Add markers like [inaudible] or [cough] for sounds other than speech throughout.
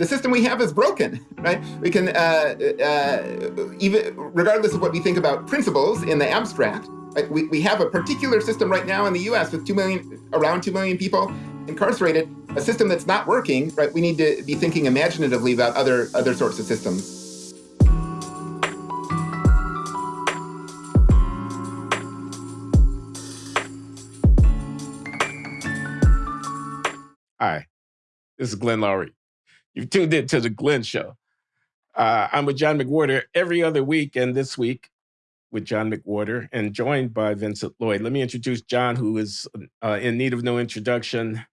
the system we have is broken, right? We can, uh, uh, even regardless of what we think about principles in the abstract, right? we, we have a particular system right now in the US with 2 million, around 2 million people incarcerated, a system that's not working, right? We need to be thinking imaginatively about other, other sorts of systems. Hi, this is Glenn Loury. You've tuned in to the Glenn Show. Uh, I'm with John McWhorter every other week, and this week with John McWhorter, and joined by Vincent Lloyd. Let me introduce John, who is uh, in need of no introduction.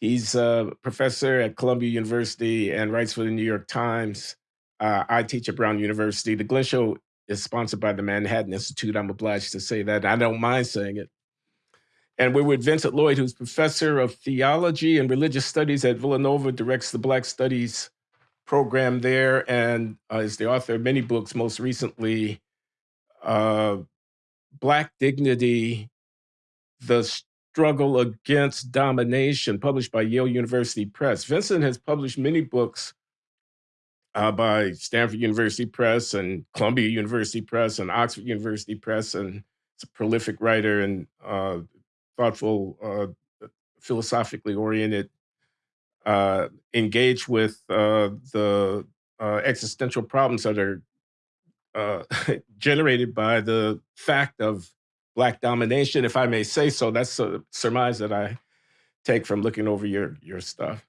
He's a professor at Columbia University and writes for the New York Times. Uh, I teach at Brown University. The Glenn Show is sponsored by the Manhattan Institute. I'm obliged to say that. I don't mind saying it. And we're with Vincent Lloyd, who's professor of theology and religious studies at Villanova, directs the Black Studies program there, and uh, is the author of many books, most recently, uh, Black Dignity, The Struggle Against Domination, published by Yale University Press. Vincent has published many books uh, by Stanford University Press and Columbia University Press and Oxford University Press, and he's a prolific writer and uh, thoughtful, uh, philosophically oriented, uh, engage with uh, the uh, existential problems that are uh, [laughs] generated by the fact of black domination, if I may say so. That's a surmise that I take from looking over your your stuff.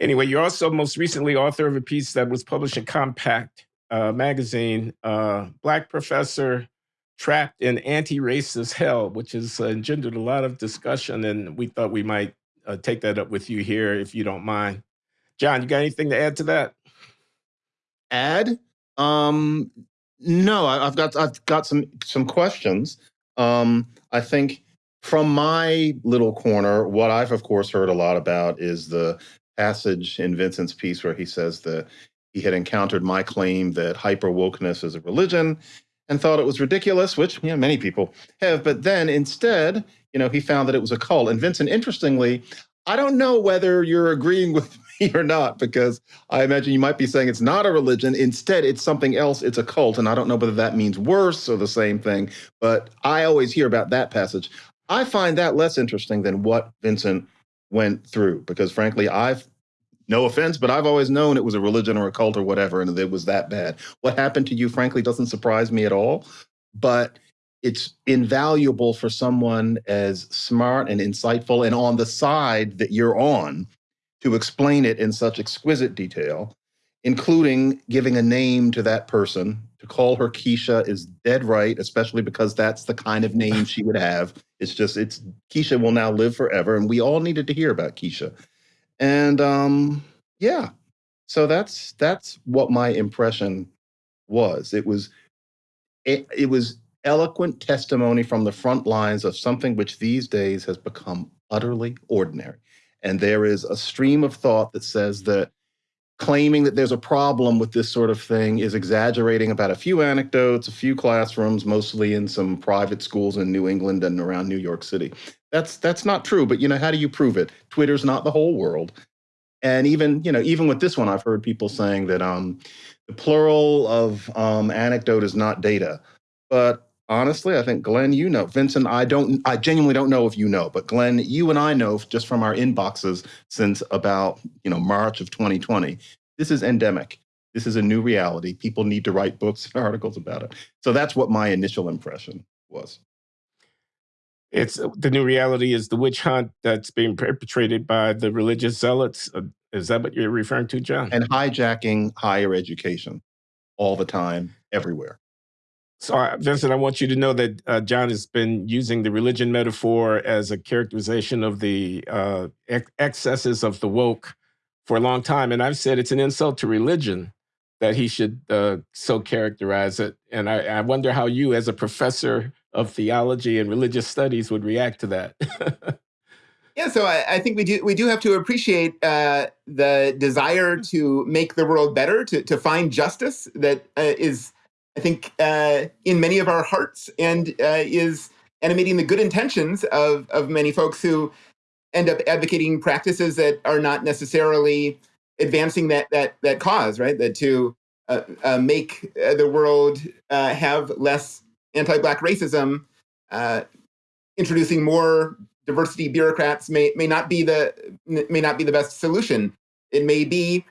Anyway, you're also most recently author of a piece that was published in Compact uh, magazine, Black Professor trapped in anti-racist hell, which has engendered a lot of discussion, and we thought we might uh, take that up with you here, if you don't mind. John, you got anything to add to that? Add? Um, no, I, have got I've got some some questions. Um, I think from my little corner, what I've of course heard a lot about is the passage in Vincent's piece where he says that he had encountered my claim that hyper wokeness is a religion and thought it was ridiculous, which you know, many people have. But then instead, you know, he found that it was a cult. And Vincent, interestingly, I don't know whether you're agreeing [laughs] with me or not, because I imagine you might be saying it's not a religion. Instead, it's something else. It's a cult. And I don't know whether that means worse or the same thing. But I always hear about that passage. I find that less interesting than what Vincent went through, because frankly, I've no offense, but I've always known it was a religion or a cult or whatever, and it was that bad. What happened to you, frankly, doesn't surprise me at all. But it's invaluable for someone as smart and insightful and on the side that you're on to explain it in such exquisite detail, including giving a name to that person. To call her Keisha is dead right, especially because that's the kind of name she would have. It's just, it's Keisha will now live forever. And we all needed to hear about Keisha. And um, yeah, so that's that's what my impression was. It was it, it was eloquent testimony from the front lines of something which these days has become utterly ordinary. And there is a stream of thought that says that claiming that there's a problem with this sort of thing is exaggerating about a few anecdotes, a few classrooms, mostly in some private schools in New England and around New York City. That's that's not true, but you know, how do you prove it? Twitter's not the whole world. And even, you know, even with this one, I've heard people saying that um, the plural of um, anecdote is not data. But honestly, I think Glenn, you know, Vincent, I don't, I genuinely don't know if you know, but Glenn, you and I know just from our inboxes since about, you know, March of 2020, this is endemic. This is a new reality. People need to write books and [laughs] articles about it. So that's what my initial impression was. It's the new reality is the witch hunt that's being perpetrated by the religious zealots. Uh, is that what you're referring to, John? And hijacking higher education all the time, everywhere. So, uh, Vincent, I want you to know that uh, John has been using the religion metaphor as a characterization of the uh, ex excesses of the woke for a long time. And I've said it's an insult to religion that he should uh, so characterize it. And I, I, wonder how you, as a professor of theology and religious studies, would react to that. [laughs] yeah, so I, I, think we do we do have to appreciate uh, the desire to make the world better, to to find justice that uh, is I think, uh, in many of our hearts and uh, is animating the good intentions of, of many folks who end up advocating practices that are not necessarily advancing that that that cause, right? That to uh, uh, make uh, the world uh, have less anti-black racism, uh, introducing more diversity bureaucrats may may not be the may not be the best solution. It may be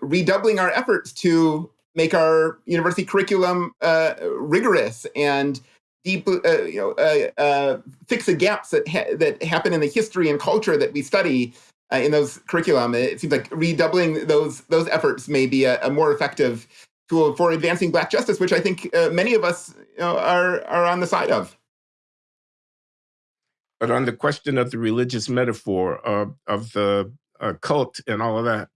redoubling our efforts to make our university curriculum rigorous and deep, uh, you know, uh, uh, fix the gaps that ha that happen in the history and culture that we study uh, in those curriculum. It seems like redoubling those those efforts may be a, a more effective tool for advancing Black justice, which I think uh, many of us you know, are are on the side of. But on the question of the religious metaphor of the uh, cult and all of that,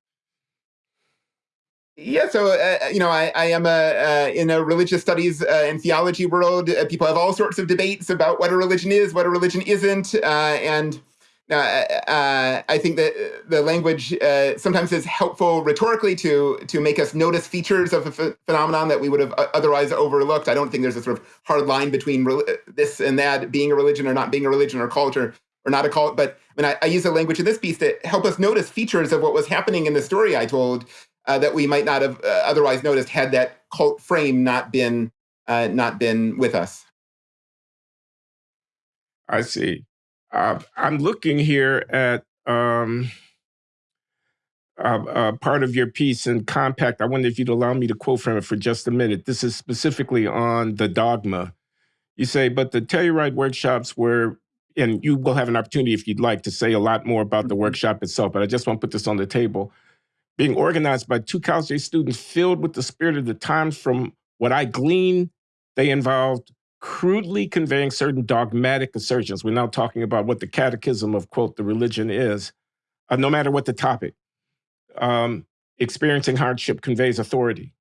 yeah, so uh, uh, you know, I, I am a, uh, in a religious studies uh, and theology world. Uh, people have all sorts of debates about what a religion is, what a religion isn't, uh, and I think that the language sometimes is helpful rhetorically to to make us notice features of a phenomenon that we would have otherwise overlooked. I don't think there's a sort of hard line between this and that, being a religion or not being a religion, or culture or not a cult. But I mean, I, I use the language in this piece to help us notice features of what was happening in the story I told uh, that we might not have uh, otherwise noticed had that cult frame not been uh, not been with us. I see. Uh, I'm looking here at um, uh, part of your piece in Compact. I wonder if you'd allow me to quote from it for just a minute. This is specifically on the dogma. You say, but the Telluride workshops were, and you will have an opportunity if you'd like to say a lot more about the mm-hmm. workshop itself, but I just want to put this on the table being organized by two Cal State students filled with the spirit of the times from what I glean, they involved crudely conveying certain dogmatic assertions. We're now talking about what the catechism of, quote, the religion is, uh, no matter what the topic. Um, experiencing hardship conveys authority.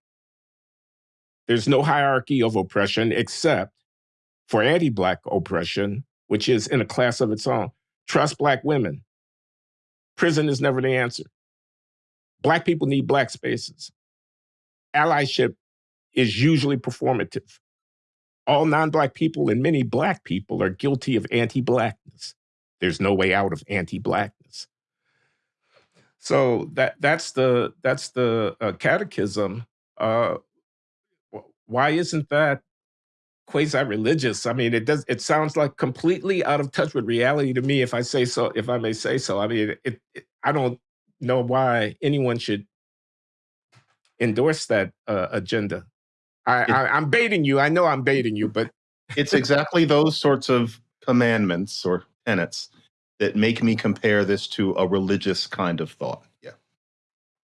There's no hierarchy of oppression except for anti Black oppression, which is in a class of its own. Trust Black women. Prison is never the answer. Black people need Black spaces. Allyship is usually performative. All non Black people and many Black people are guilty of anti Blackness. There's no way out of anti Blackness. So that that's the that's the uh, catechism. Uh, why isn't that quasi religious? I mean, it does. It sounds like completely out of touch with reality to me, if I say so. If I may say so. I mean, it, it I don't know why anyone should endorse that uh, agenda. I, it, I, I'm baiting you. I know I'm baiting you, but it's exactly those sorts of commandments or tenets that make me compare this to a religious kind of thought. Yeah.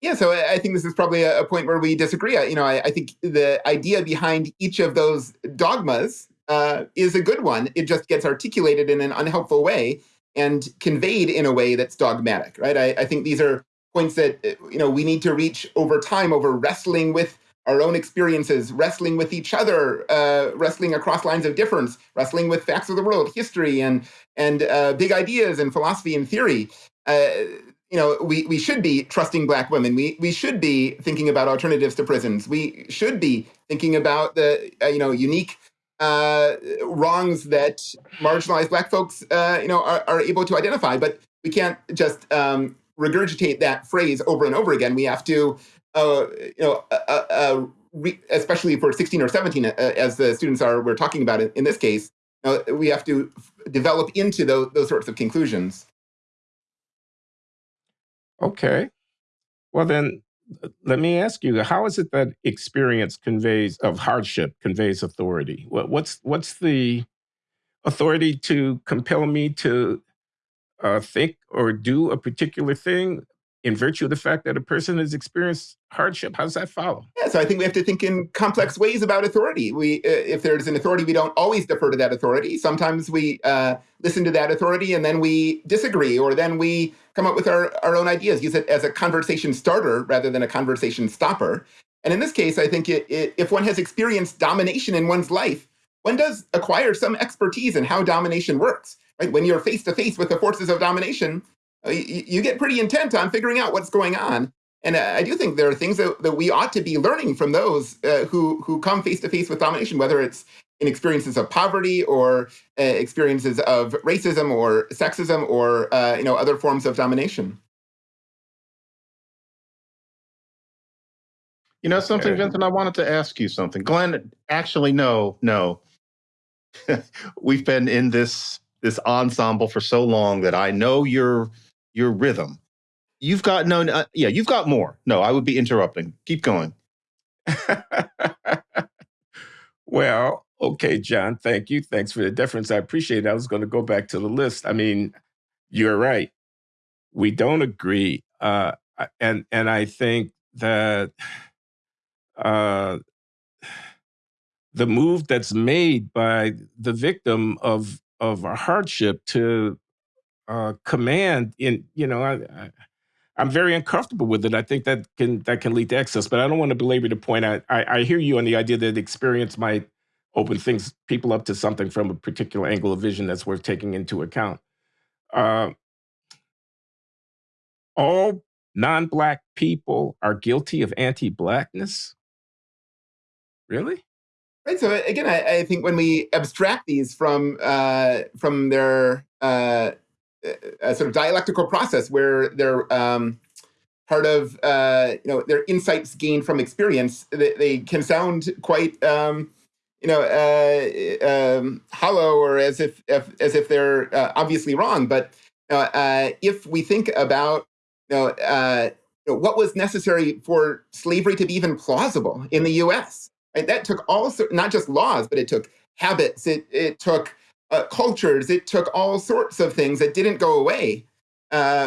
Yeah, so I think this is probably a, point where we disagree. You know, I, I think the idea behind each of those dogmas uh, is a good one. It just gets articulated in an unhelpful way and conveyed in a way that's dogmatic, right? I, I think these are points that uh, you know we need to reach over time over wrestling with our own experiences, wrestling with each other, uh, wrestling across lines of difference, wrestling with facts of the world, history, and and uh, big ideas and philosophy and theory. Uh, you know, we we should be trusting Black women. We we should be thinking about alternatives to prisons. We should be thinking about the uh, you know unique uh, wrongs that marginalized Black folks, uh, you know, are, are, able to identify. But we can't just um, regurgitate that phrase over and over again. We have to, uh, you know, uh, uh, uh especially for 16 or 17, as the students are we're talking about it in this case, we have to develop into those, those sorts of conclusions. Okay. Well, then let me ask you, how is it that experience conveys of hardship conveys authority? What, what's what's the authority to compel me to uh, think or do a particular thing in virtue of the fact that a person has experienced hardship? How does that follow? Yeah, so I think we have to think in complex ways about authority. We, uh, if there's an authority, we don't always defer to that authority. Sometimes we uh, listen to that authority and then we disagree, or then we come up with our, our own ideas, use it as a conversation starter rather than a conversation stopper. And in this case, I think it, it, if one has experienced domination in one's life, one does acquire some expertise in how domination works. Right? When you're face to face with the forces of domination, uh, you, you, get pretty intent on figuring out what's going on. And uh, I do think there are things that, that we ought to be learning from those uh, who who come face to face with domination, whether it's in experiences of poverty or uh, experiences of racism or sexism or uh, you know other forms of domination. You know something, Vincent? I wanted to ask you something. Glenn, actually, no, no. [laughs] We've been in this this ensemble for so long that I know your your rhythm. You've got no, uh, yeah, you've got more. No, I would be interrupting. Keep going. [laughs] well, okay, John, thank you. Thanks for the deference. I appreciate it. I was going to go back to the list. I mean, you're right. We don't agree. Uh, and and I think that uh, the move that's made by the victim of of a hardship to uh, command in you know I, I I'm very uncomfortable with it. I think that can that can lead to excess, but I don't want to belabor the point. I, I I hear you on the idea that experience might open things people up to something from a particular angle of vision that's worth taking into account. Uh, all non-black people are guilty of anti-blackness. Really? Right. So again, I, I think when we abstract these from uh, from their uh, a sort of dialectical process where they're um, part of uh, you know their insights gained from experience, they, they can sound quite um, you know uh, um, hollow or as if, if as if they're uh, obviously wrong. But uh, uh, if we think about you know, uh, what was necessary for slavery to be even plausible in the U.S. Right? That took all not just laws, but it took habits. It it took uh, cultures. It took all sorts of things that didn't go away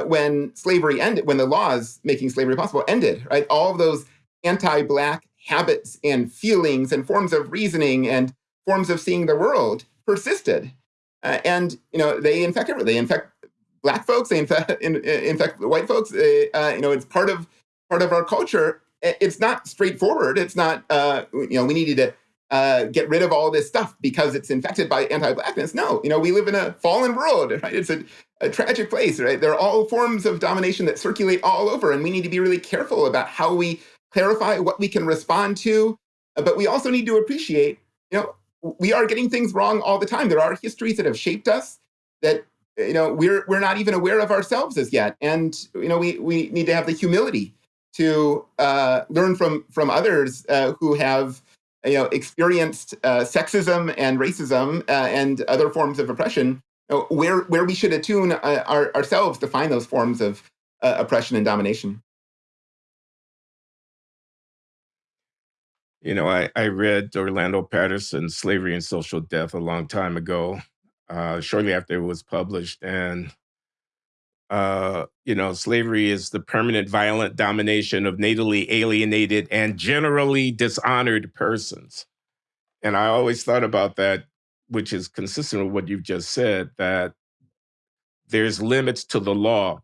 when slavery ended, when the laws making slavery possible ended. Right, all of those anti-black habits and feelings and forms of reasoning and forms of seeing the world persisted, uh, and you know they infect everything. They infect black folks. They infect [laughs] in, infect white folks. Uh, you know, it's part of part of our culture. It's not straightforward. It's not uh, you know we needed to uh, get rid of all this stuff because it's infected by anti-blackness. No, you know, we live in a fallen world, [laughs] right? It's a, a, tragic place, right? There are all forms of domination that circulate all over, and we need to be really careful about how we clarify what we can respond to. But we also need to appreciate, you know, we are getting things wrong all the time. There are histories that have shaped us that you know we're we're not even aware of ourselves as yet, and you know we we need to have the humility to uh, learn from from others uh, who have you know, experienced uh, sexism and racism uh, and other forms of oppression, you know, where where we should attune uh, our, ourselves to find those forms of uh, oppression and domination. You know, I, I read Orlando Patterson's Slavery and Social Death a long time ago, uh, shortly after it was published. And, uh, you know, slavery is the permanent violent domination of natively alienated and generally dishonored persons. And I always thought about that, which is consistent with what you've just said, that there's limits to the law.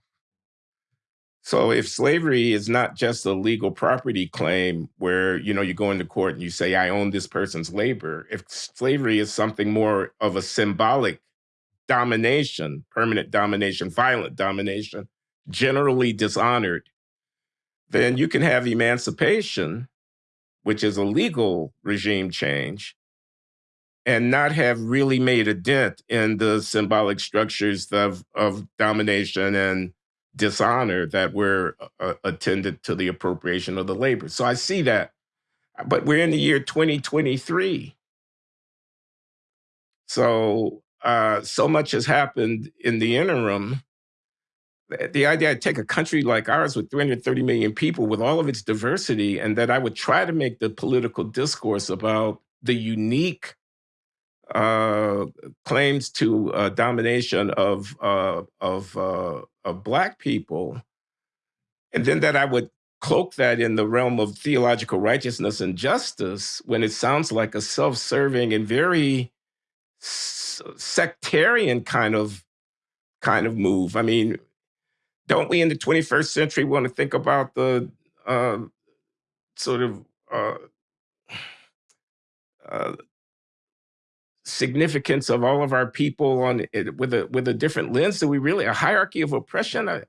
So if slavery is not just a legal property claim where, you know, you go into court and you say, I own this person's labor, if slavery is something more of a symbolic domination, permanent domination, violent domination, generally dishonored, then you can have emancipation, which is a legal regime change, and not have really made a dent in the symbolic structures of, of domination and dishonor that were uh, attended to the appropriation of the labor. So I see that. But we're in the year 2023. So uh, so much has happened in the interim. The idea I'd take a country like ours with 330 million people with all of its diversity, and that I would try to make the political discourse about the unique uh, claims to uh, domination of uh, of uh, of black people, and then that I would cloak that in the realm of theological righteousness and justice when it sounds like a self-serving and very sectarian kind of kind of move. I mean, don't we in the 21st century want to think about the uh, sort of uh, [sighs] uh, significance of all of our people on it with a with a different lens? Do we really a hierarchy of oppression? I,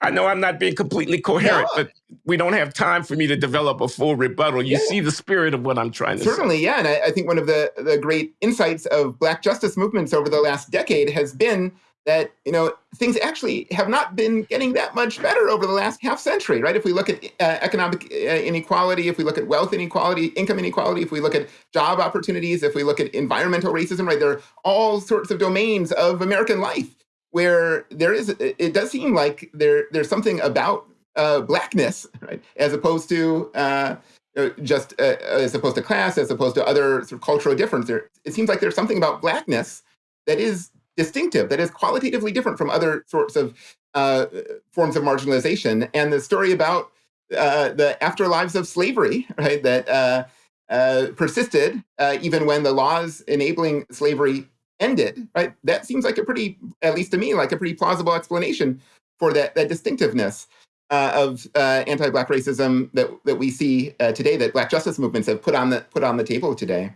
I know I'm not being completely coherent, No. but we don't have time for me to develop a full rebuttal. You Yeah. see the spirit of what I'm trying to say. Certainly, yeah, and I, I think one of the the great insights of Black justice movements over the last decade has been that you know things actually have not been getting that much better over the last half century, right? If we look at uh, economic uh, inequality, if we look at wealth inequality, income inequality, if we look at job opportunities, if we look at environmental racism, right? There are all sorts of domains of American life where there is. It does seem like there there's something about uh, blackness, right, as opposed to. Uh, uh just uh, as opposed to class, as opposed to other sort of cultural difference, it seems like there's something about blackness that is distinctive, that is qualitatively different from other sorts of uh, forms of marginalization. And the story about uh, the afterlives of slavery, [laughs] right, that uh, uh persisted uh, even when the laws enabling slavery ended, right? That seems like a pretty, at least to me, like a pretty plausible explanation for that, that distinctiveness. Uh, of anti-black racism that that we see today, that Black justice movements have put on the put on the table today.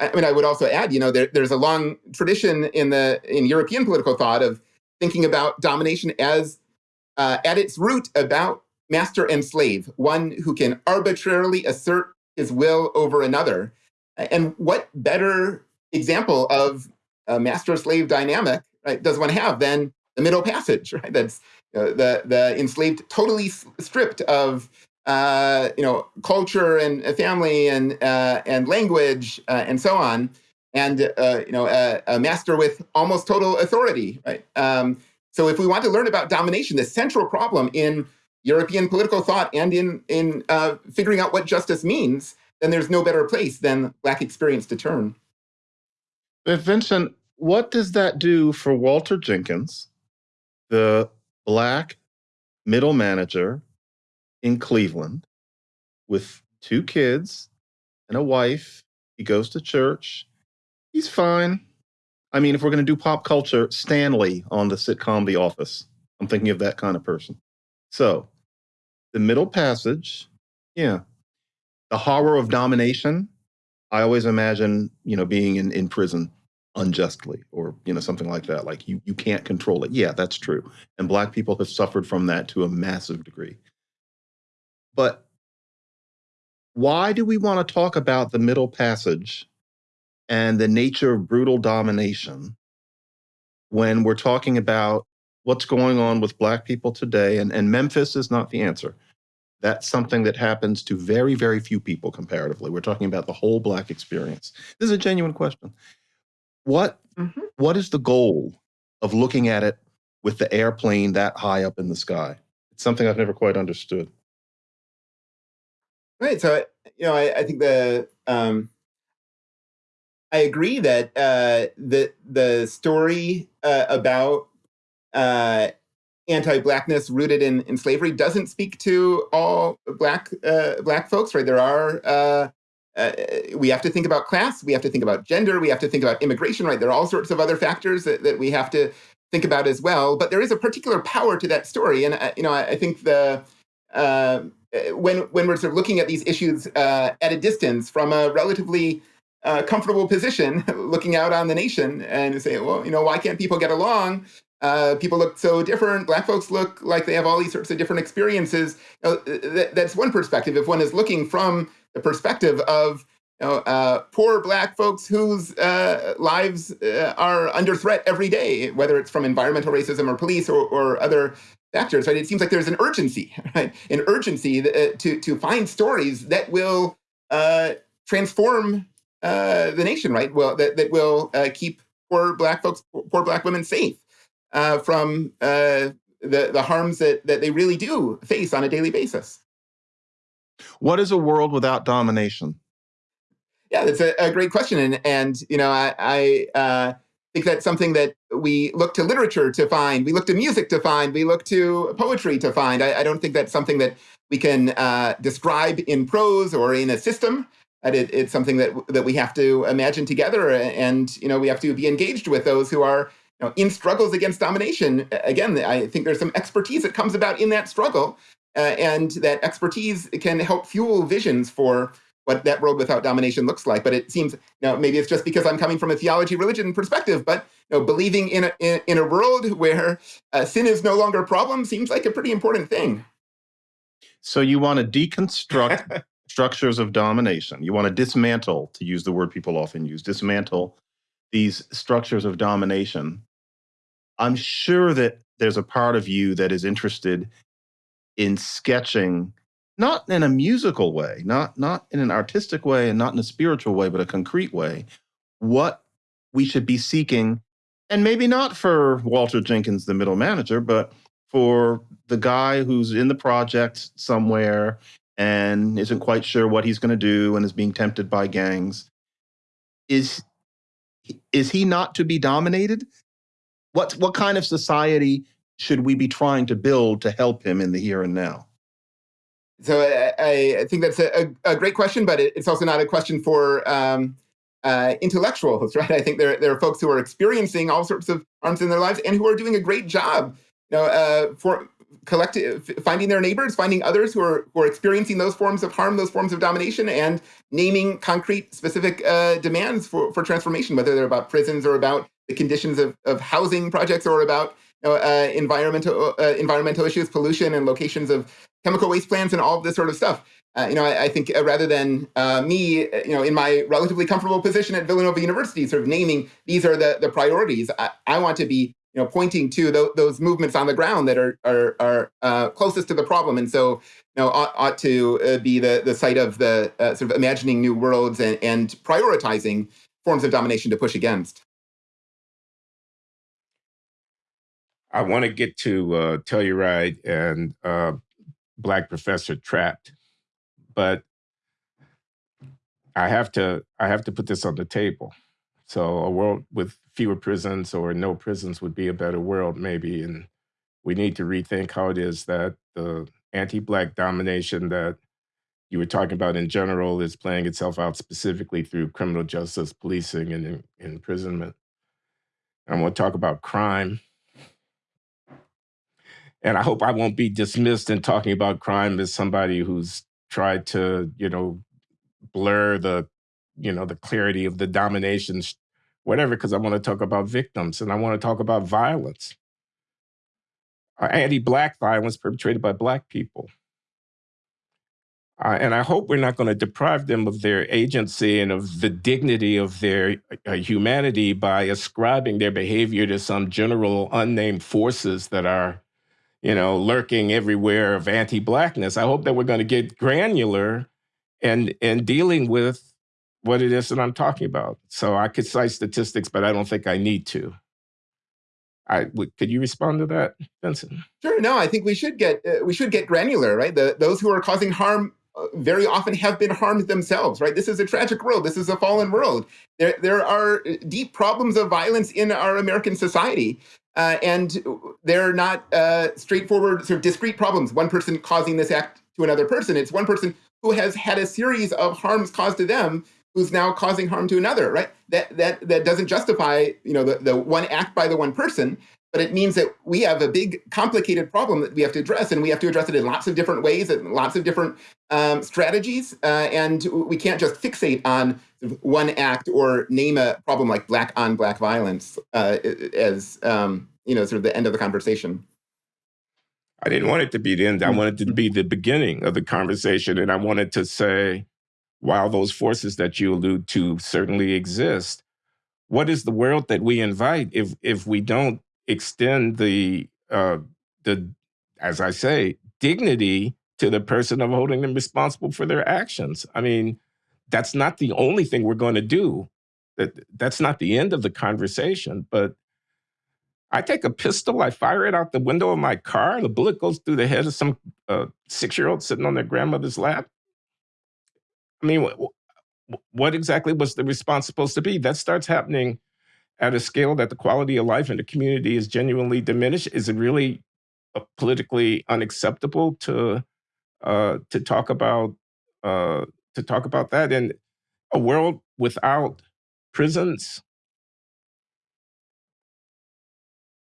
I mean, I would also add, you know, there, there's a long tradition in the in European political thought of thinking about domination as uh, at its root about master and slave, one who can arbitrarily assert his will over another. And what better example of a master-slave dynamic right, does one have than the Middle Passage, [laughs] right? That's uh, the the enslaved totally stripped of uh, you know, culture and family and uh, and language uh, and so on, and uh, you know, a, a, master with almost total authority, right? Um, so, if we want to learn about domination, the central problem in European political thought and in in uh, figuring out what justice means, then there's no better place than Black experience to turn. But Vincent, what does that do for Walter Jenkins, the Black middle manager in Cleveland with two kids and a wife. He goes to church. He's fine. I mean, if we're going to do pop culture, Stanley on the sitcom The Office. I'm thinking of that kind of person. So, the middle passage, yeah. The horror of domination. I always imagine, you know, being in, in prison unjustly or, you know, something like that. Like you, you can't control it. Yeah, that's true. And Black people have suffered from that to a massive degree. But why do we want to talk about the Middle Passage and the nature of brutal domination when we're talking about what's going on with Black people today? And, and Memphis is not the answer. That's something that happens to very, very few people comparatively. We're talking about the whole Black experience. This is a genuine question. What, mm-hmm. what is the goal of looking at it with the airplane that high up in the sky? It's something I've never quite understood. Right. So, you know, I, I think the um, I agree that uh, the the story uh, about uh, anti-blackness rooted in, in slavery doesn't speak to all black uh, black folks. Right. There are uh, uh, we have to think about class. We have to think about gender. We have to think about immigration. Right. There are all sorts of other factors that, that we have to think about as well. But there is a particular power to that story, and you know, I, I think the uh, when when we're sort of looking at these issues uh, at a distance from a relatively uh, comfortable position, [laughs] looking out on the nation and say, well, you know, why can't people get along? Uh, people look so different. Black folks look like they have all these sorts of different experiences. You know, th- that's one perspective. If one is looking from the perspective of you know, uh, poor black folks whose uh, lives are under threat every day, whether it's from environmental racism or police or, or other factors, right? It seems like there's an urgency, [laughs] right? An urgency uh, to to find stories that will uh, transform uh, the nation, right? Well, that that will uh, keep poor black folks, poor black women safe uh, from uh, the the harms that that they really do face on a daily basis. What is a world without domination? Yeah, that's a, a great question, and and you know I I think that's something that we look to literature to find. We look to music to find. We look to poetry to find. I, I don't think that's something that we can uh, describe in prose or in a system. It, it's something that that we have to imagine together, and you know we have to be engaged with those who are you know, in struggles against domination. Again, I think there's some expertise that comes about in that struggle, uh, and that expertise can help fuel visions for what that world without domination looks like. But it seems, you know, maybe it's just because I'm coming from a theology religion perspective, but you know, believing in a, in, in a world where uh, sin is no longer a problem seems like a pretty important thing. So you want to deconstruct [laughs] structures of domination. You want to dismantle, to use the word people often use, dismantle these structures of domination, I'm sure that there's a part of you that is interested in sketching not in a musical way, not not in an artistic way and not in a spiritual way, but a concrete way, what we should be seeking and maybe not for Walter Jenkins the middle manager, but for the guy who's in the project somewhere and isn't quite sure what he's going to do and is being tempted by gangs. Is is he not to be dominated? What what kind of society should we be trying to build to help him in the here and now so i, I think that's a, a, great question but it's also not a question for um, uh, intellectuals [laughs] right? I think there, there are folks who are experiencing all sorts of harms in their lives and who are doing a great job you know uh, for finding their neighbors finding others who are who are experiencing those forms of harm those forms of domination and naming concrete specific uh, demands for for transformation whether they're about prisons or about the conditions of, of housing projects or about uh, environmental uh, environmental issues pollution and locations of chemical waste plants and all of this sort of stuff uh, you know, I, I think uh, rather than uh, me, you know, in my relatively comfortable position at Villanova University, sort of naming these are the the priorities, I, I want to be you know, pointing to th those movements on the ground that are are, are uh, closest to the problem, and so you know ought, ought to uh, be the the site of the uh, sort of imagining new worlds and, and prioritizing forms of domination to push against. I want to get to uh, Telluride and uh, Black Professor Trapped, but I have to I have to put this on the table. So a world with fewer prisons or no prisons would be a better world, maybe. And we need to rethink how it is that the anti-black domination that you were talking about in general is playing itself out specifically through criminal justice, policing, and in, imprisonment. I want to talk about crime. And I hope I won't be dismissed in talking about crime as somebody who's tried to, you know, blur the, you know, the clarity of the domination whatever, because I want to talk about victims and I want to talk about violence, anti-black violence perpetrated by black people. Uh, and I hope we're not going to deprive them of their agency and of the dignity of their uh, humanity by ascribing their behavior to some general unnamed forces that are, you know, lurking everywhere of anti-blackness. I hope that we're going to get granular and and dealing with what it is that I'm talking about. So I could cite statistics, but I don't think I need to. I could you respond to that, Vincent? Sure. No, I think we should get uh, we should get granular, right? The, those who are causing harm uh, very often have been harmed themselves, right? This is a tragic world. This is a fallen world. There there are uh, deep problems of violence in our American society. Uh, and they're not uh, straightforward, sort of discrete problems. One person causing this act to another person. It's one person who has had a series of harms caused to them who's now causing harm to another, right? That that that doesn't justify, you know, the, the one act by the one person, but it means that we have a big complicated problem that we have to address and we have to address it in lots of different ways and lots of different um, strategies uh, and we can't just fixate on one act or name a problem like black on black violence uh, as um, you know sort of the end of the conversation. I didn't want it to be the end. I wanted it to be the beginning of the conversation and i wanted to say while those forces that you allude to certainly exist, what is the world that we invite if if we don't extend the uh, the as I say dignity to the person of holding them responsible for their actions? I mean, that's not the only thing we're going to do. That that's not the end of the conversation, but I take a pistol, I fire it out the window of my car, the bullet goes through the head of some uh, six year old sitting on their grandmother's lap. I mean, what exactly was the response supposed to be? That starts happening at a scale that the quality of life in the community is genuinely diminished. Is it really uh, politically unacceptable to uh, to talk about uh, to talk about that in a world without prisons?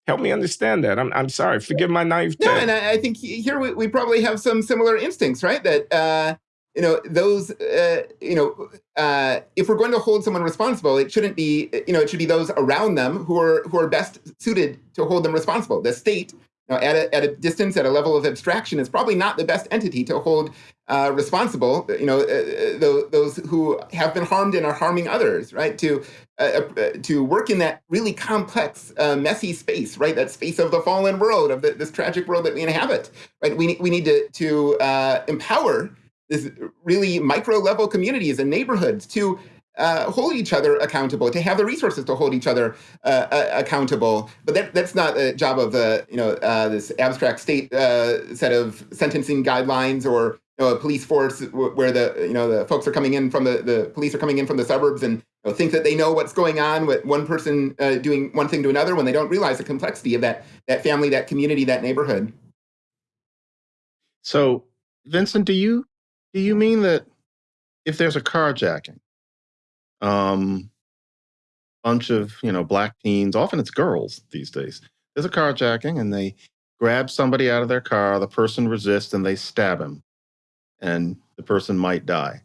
Help me understand that. I'm I'm sorry. Forgive my naivete. No, and I, I think here we, we probably have some similar instincts, right? That uh, you know those uh, you know uh, if we're going to hold someone responsible it shouldn't be you know it should be those around them who are who are best suited to hold them responsible the state you know, at, a, at a distance, at a level of abstraction, is probably not the best entity to hold uh, responsible, you know, uh, those who have been harmed and are harming others, right? To uh, uh, to work in that really complex, uh, messy space, right? That space of the fallen world, of the, this tragic world that we inhabit, right? We we need to to uh, empower this really micro level communities and neighborhoods to uh, hold each other accountable, to have the resources to hold each other uh, uh, accountable. But that, that's not the job of the you know uh, this abstract state uh, set of sentencing guidelines or you know, a police force where the you know the folks are coming in from the the police are coming in from the suburbs and you know, think that they know what's going on with one person uh, doing one thing to another when they don't realize the complexity of that that family, that community, that neighborhood. So, Vincent, do you do you mean that if there's a carjacking um, bunch of you know black teens. Often it's girls these days. There's a carjacking, and they grab somebody out of their car. The person resists, and they stab him, and the person might die.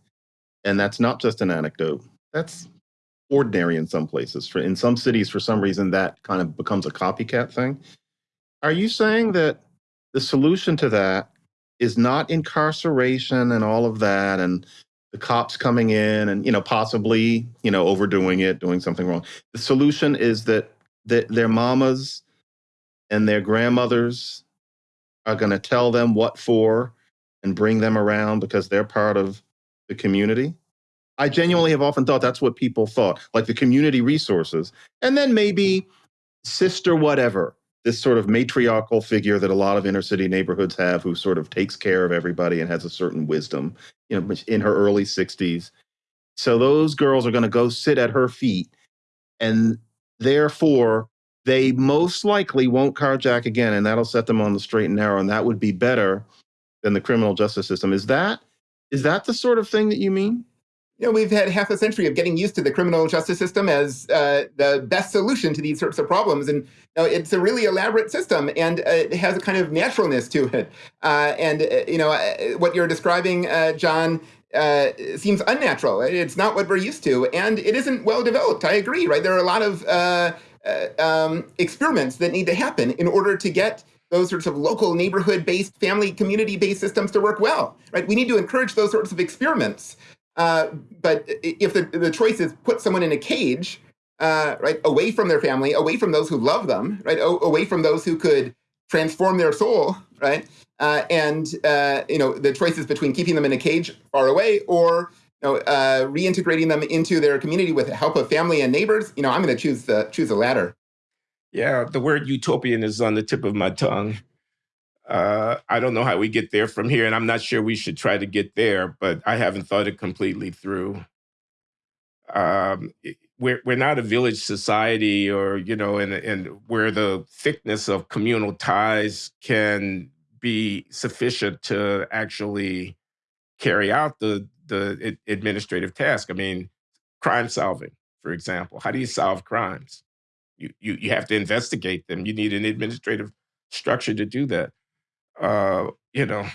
And that's not just an anecdote. That's ordinary in some places. For in some cities, for some reason, that kind of becomes a copycat thing. Are you saying that the solution to that is not incarceration and all of that, and the cops coming in and you know possibly you know overdoing it doing something wrong. The solution is that, that their mamas and their grandmothers are going to tell them what for and bring them around because they're part of the community. I genuinely have often thought that's what people thought like the community resources. And then maybe sister whatever this sort of matriarchal figure that a lot of inner city neighborhoods have who sort of takes care of everybody and has a certain wisdom you know in her early 60s so those girls are going to go sit at her feet and therefore they most likely won't carjack again and that'll set them on the straight and narrow and that would be better than the criminal justice system. Is that is that the sort of thing that you mean you know, we've had half a century of getting used to the criminal justice system as uh, the best solution to these sorts of problems. And you know, it's a really elaborate system and uh, it has a kind of naturalness to it. Uh, and, uh, you know, uh, what you're describing, uh, John, seems unnatural. It's not what we're used to. And it isn't well developed. I agree, right? There are a lot of um, experiments that need to happen in order to get those sorts of local neighborhood-based, family, community-based systems to work well, right? We need to encourage those sorts of experiments uh, but if the, the choice is put someone in a cage, uh, right, away from their family, away from those who love them, right, o- away from those who could transform their soul, right, uh, and uh, you know the choices between keeping them in a cage far away or you know uh, reintegrating them into their community with the help of family and neighbors, you know, I'm going to choose the choose the latter. Yeah, the word utopian is on the tip of my tongue. Uh, I don't know how we get there from here, and I'm not sure we should try to get there, but I haven't thought it completely through. Um, we're we're not a village society, or you know, and and where the thickness of communal ties can be sufficient to actually carry out the the administrative task. I mean, crime solving, for example. How do you solve crimes? You you you have to investigate them. You need an administrative structure to do that uh, you know,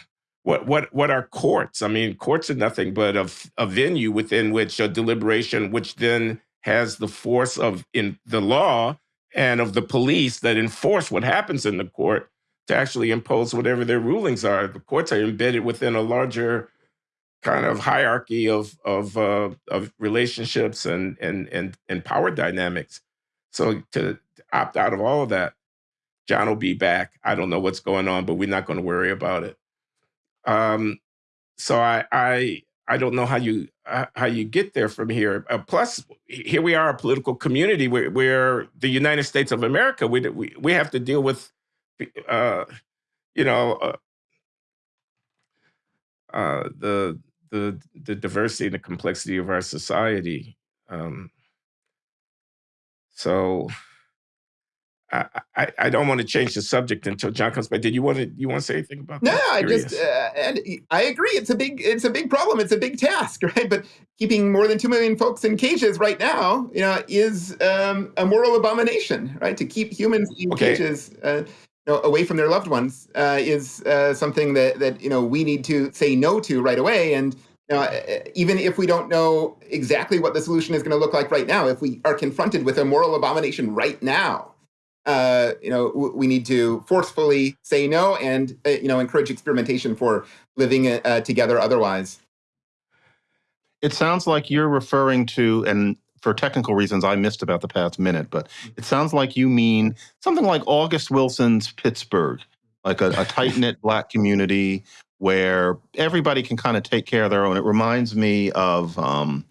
what what what are courts? I mean, courts are nothing but a, a venue within which a deliberation, which then has the force of in the law and of the police that enforce what happens in the court to actually impose whatever their rulings are. The courts are embedded within a larger kind of hierarchy of of uh, of relationships and and and and power dynamics. So to, to opt out of all of that John will be back. I don't know what's going on, but we're not going to worry about it. Um, so I, I, I don't know how you uh, how you get there from here. Uh, plus, here we are, a political community where, where the United States of America, we we, we have to deal with, uh, you know, uh, uh, the the the diversity and the complexity of our society. Um, so I, I, I don't want to change the subject until John comes back. Did you want to you want to say anything about no, that? No, I just uh, and I agree. It's a big it's a big problem. It's a big task, [laughs] right? But keeping more than two million folks in cages right now, you know, is um, a moral abomination, right? To keep humans in okay. cages. Uh, you know, away from their loved ones uh, is uh, something that that you know we need to say no to right away. And you know, uh, even if we don't know exactly what the solution is going to look like right now, if we are confronted with a moral abomination right now, uh, you know, we need to forcefully say no and uh, you know encourage experimentation for living uh, together otherwise. It sounds like you're referring to, and for technical reasons, I missed about the past minute, but it sounds like you mean something like August Wilson's Pittsburgh, like a, a tight knit black community where everybody can kind of take care of their own. It reminds me of um,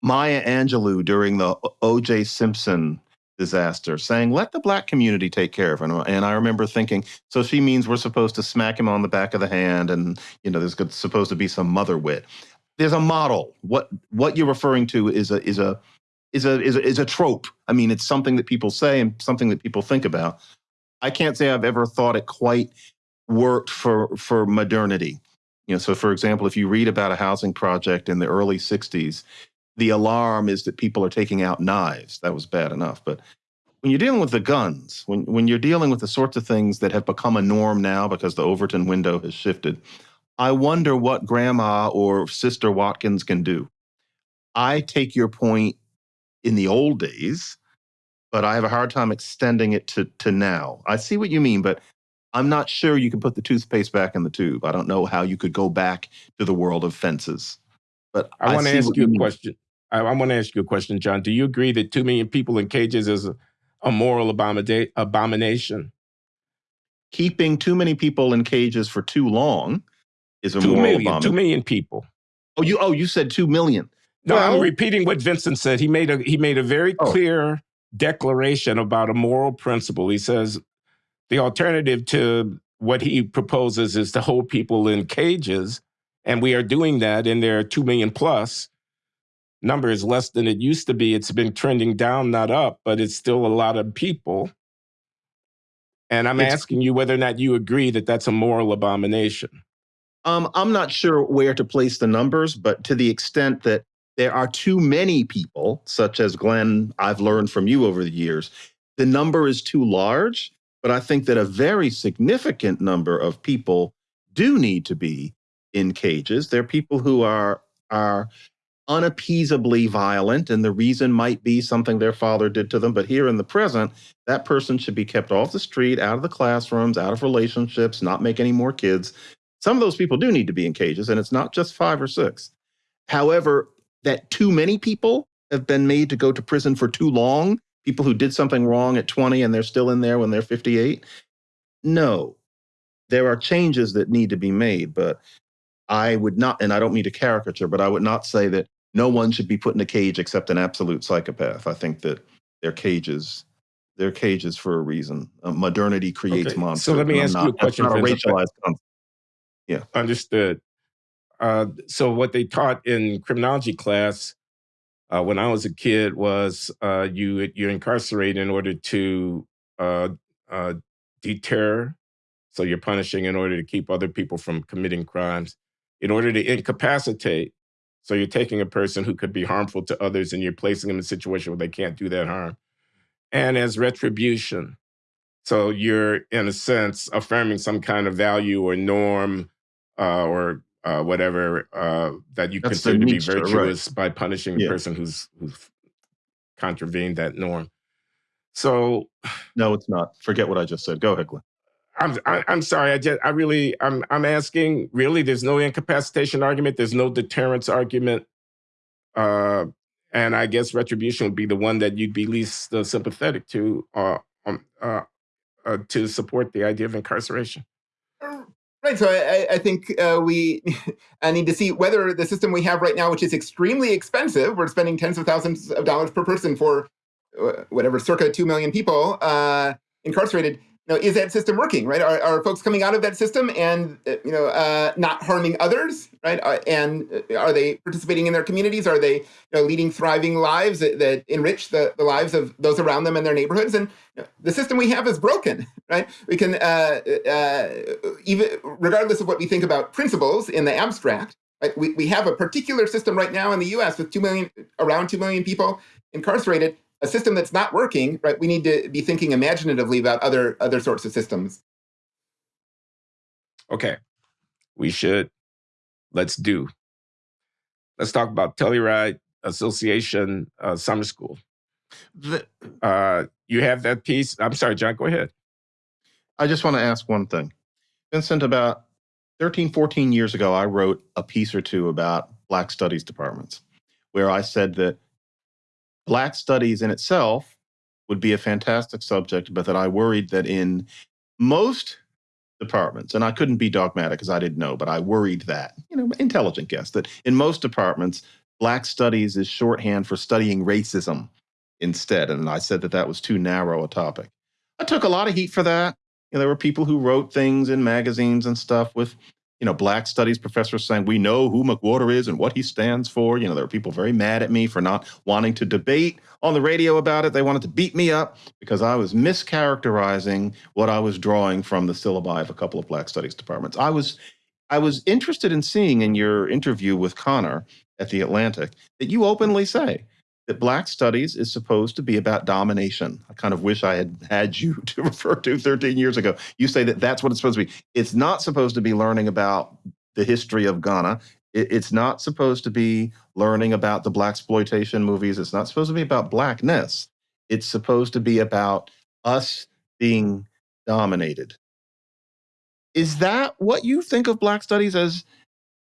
Maya Angelou during the O.J. Simpson disaster, saying, let the black community take care of him. And I remember thinking, so she means we're supposed to smack him on the back of the hand and, you know, there's supposed to be some mother wit. There's a model. What what you're referring to is a is a is a is a is a trope. I mean, it's something that people say and something that people think about. I can't say I've ever thought it quite worked for for modernity. You know, so for example, if you read about a housing project in the early 60s, the alarm is that people are taking out knives. That was bad enough. But when you're dealing with the guns, when, when you're dealing with the sorts of things that have become a norm now because the Overton window has shifted, I wonder what grandma or sister Watkins can do. I take your point in the old days, but I have a hard time extending it to, to now. I see what you mean, but I'm not sure you can put the toothpaste back in the tube. I don't know how you could go back to the world of fences. But I, I want to ask you a question. I, I want to ask you a question, John. Do you agree that two million people in cages is a, a moral abomination? Keeping too many people in cages for too long is a two moral million, abomination. Two million people. Oh, you oh you said two million. No, well, I'm repeating what Vincent said. He made a he made a very oh. clear declaration about a moral principle. He says the alternative to what he proposes is to hold people in cages, and we are doing that, and there are two million plus number is less than it used to be. It's been trending down, not up, but it's still a lot of people. And I'm it's, asking you whether or not you agree that that's a moral abomination. Um, I'm not sure where to place the numbers, but to the extent that there are too many people, such as Glenn, I've learned from you over the years, the number is too large. But I think that a very significant number of people do need to be in cages. There are people who are are unappeasably violent, and the reason might be something their father did to them. But here in the present, that person should be kept off the street, out of the classrooms, out of relationships, not make any more kids. Some of those people do need to be in cages, and it's not just five or six. However, that too many people have been made to go to prison for too long, people who did something wrong at 20 and they're still in there when they're 58. No, there are changes that need to be made, but I would not, and I don't mean to caricature, but I would not say that no one should be put in a cage except an absolute psychopath. I think that they're cages. They're cages for a reason. Uh, modernity creates okay. monsters. So let me ask not, you a question. Not a racialized concept. Yeah. Understood. Uh, so what they taught in criminology class uh, when I was a kid was uh, you you incarcerate in order to uh, uh, deter. So you're punishing in order to keep other people from committing crimes in order to incapacitate. So you're taking a person who could be harmful to others and you're placing them in a situation where they can't do that harm. And as retribution. So you're, in a sense, affirming some kind of value or norm uh, or uh, whatever uh, that you That's consider to be virtuous right. by punishing yeah. a person who's who's contravened that norm. So, no, it's not. Forget what I just said. Go ahead, I'm I, am sorry. I just I really I'm I'm asking. Really, there's no incapacitation argument. There's no deterrence argument. Uh, and I guess retribution would be the one that you'd be least uh, sympathetic to, uh, um, uh, uh, to support the idea of incarceration. Right. So I, I think uh, we [laughs] I need to see whether the system we have right now, which is extremely expensive, we're spending tens of thousands of dollars per person for uh, whatever, circa 2 million people uh, incarcerated, know, is that system working, right? Are, are folks coming out of that system and, uh, you know, uh, not harming others, right? Uh, and uh, are they participating in their communities? Are they you know, leading thriving lives that, that enrich the, the lives of those around them and their neighborhoods? And you know, the system we have is broken, [laughs] right? We can, uh, uh, even regardless of what we think about principles in the abstract, right? We, we have a particular system right now in the US with 2 million, around 2 million people incarcerated a system that's not working, right? We need to be thinking imaginatively about other other sorts of systems. Okay, we should. Let's do. Let's talk about Telluride Association uh, Summer School. The, uh, you have that piece. I'm sorry, John, go ahead. I just want to ask one thing. Vincent, about 13, 14 years ago, I wrote a piece or two about Black Studies departments, where I said that Black Studies in itself would be a fantastic subject, but that I worried that in most departments, and I couldn't be dogmatic because I didn't know, but I worried that, you know, intelligent guess, that in most departments, Black Studies is shorthand for studying racism instead. And I said that that was too narrow a topic. I took a lot of heat for that. You know, there were people who wrote things in magazines and stuff with, you know, Black Studies professors saying, we know who McWhorter is and what he stands for. You know, there were people very mad at me for not wanting to debate on the radio about it. They wanted to beat me up because I was mischaracterizing what I was drawing from the syllabi of a couple of Black Studies departments. I was I was interested in seeing in your interview with Conor at the Atlantic that you openly say that Black Studies is supposed to be about domination. I kind of wish I had had you [laughs] to refer to 13 years ago. You say that that's what it's supposed to be. It's not supposed to be learning about the history of Ghana. It's not supposed to be learning about the blaxploitation movies. It's not supposed to be about blackness. It's supposed to be about us being dominated. Is that what you think of Black Studies as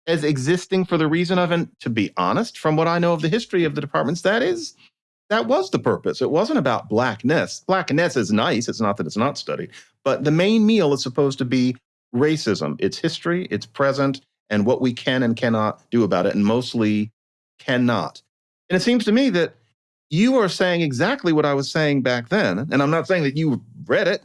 as existing for the reason of, and to be honest, from what I know of the history of the departments, that is, that was the purpose. It wasn't about blackness. Blackness is nice. It's not that it's not studied, but the main meal is supposed to be racism, its history, its present, and what we can and cannot do about it, and mostly cannot. And it seems to me that you are saying exactly what I was saying back then. And I'm not saying that you read it,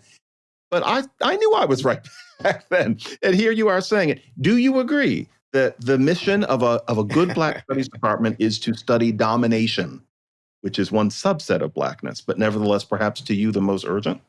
but I, I knew I was right [laughs] back then. And here you are saying it. Do you agree that the mission of a, of a good Black [laughs] Studies department is to study domination, which is one subset of Blackness, but nevertheless, perhaps to you, the most urgent?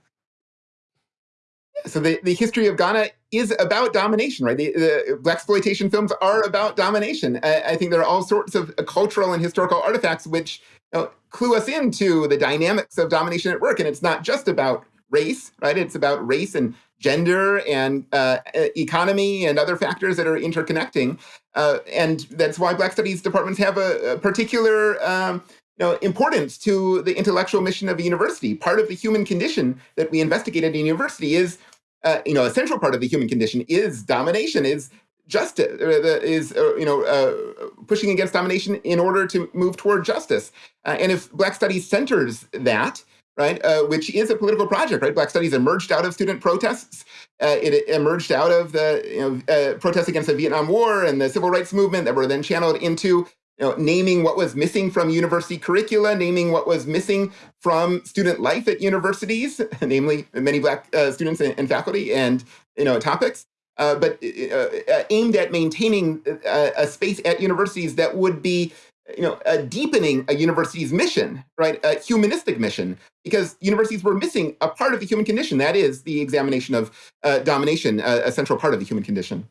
So the, the history of Ghana is about domination, right? The, the blaxploitation films are about domination. I, I, think there are all sorts of cultural and historical artifacts which you know, clue us into the dynamics of domination at work. And it's not just about race, right? It's about race and gender and uh, economy and other factors that are interconnecting. Uh, and that's why Black Studies departments have a, a particular um, you know, importance to the intellectual mission of a university. Part of the human condition that we investigate at a university is, uh, you know, a central part of the human condition is domination, is justice, uh, is, uh, you know, uh, pushing against domination in order to move toward justice. and if Black Studies centers that, right, uh, which is a political project, right? Black Studies emerged out of student protests. Uh, it emerged out of the you know, uh, protests against the Vietnam War and the civil rights movement that were then channeled into you know, naming what was missing from university curricula, naming what was missing from student life at universities, [laughs] namely many black uh, students and, and, faculty and you know topics. Uh, but uh, aimed at maintaining a space at universities that would be you know, uh, deepening a university's mission, right? A humanistic mission, because universities were missing a part of the human condition. That is the examination of uh, domination, uh, a central part of the human condition.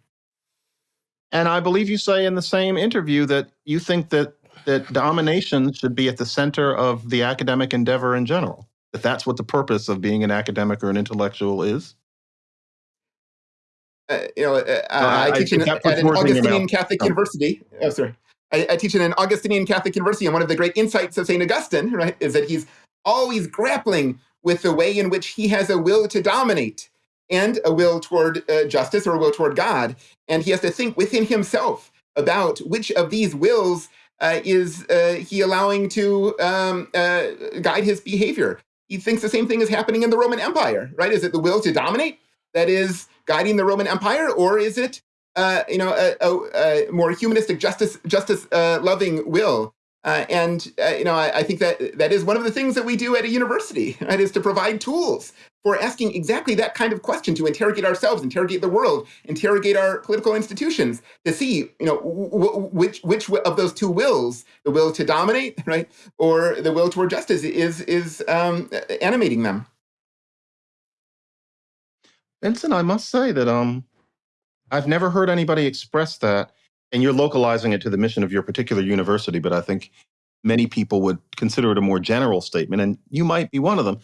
And I believe you say in the same interview that you think that that domination should be at the center of the academic endeavor in general. That that's what the purpose of being an academic or an intellectual is. Uh, you know, uh, I, I teach in, at an Augustinian Catholic oh. University. Oh, sorry. I, I, teach in an Augustinian Catholic university, and one of the great insights of St. Augustine, right, is that he's always grappling with the way in which he has a will to dominate and a will toward uh, justice or a will toward God. And he has to think within himself about which of these wills uh, is uh, he allowing to um, uh, guide his behavior. He thinks the same thing is happening in the Roman Empire, right? Is it the will to dominate that is guiding the Roman Empire, or is it uh, you know, a, a, a, more humanistic, justice, justice uh, loving will. Uh, and uh, you know, I, I, think that that is one of the things that we do at a university. [laughs] Right, is to provide tools for asking exactly that kind of question to interrogate ourselves, interrogate the world, interrogate our political institutions to see, you know, which which of those two wills, the will to dominate, [laughs] right, or the will toward justice, is is um, animating them. Vincent, I must say that um, I've never heard anybody express that, and you're localizing it to the mission of your particular university, but I think many people would consider it a more general statement, and you might be one of them.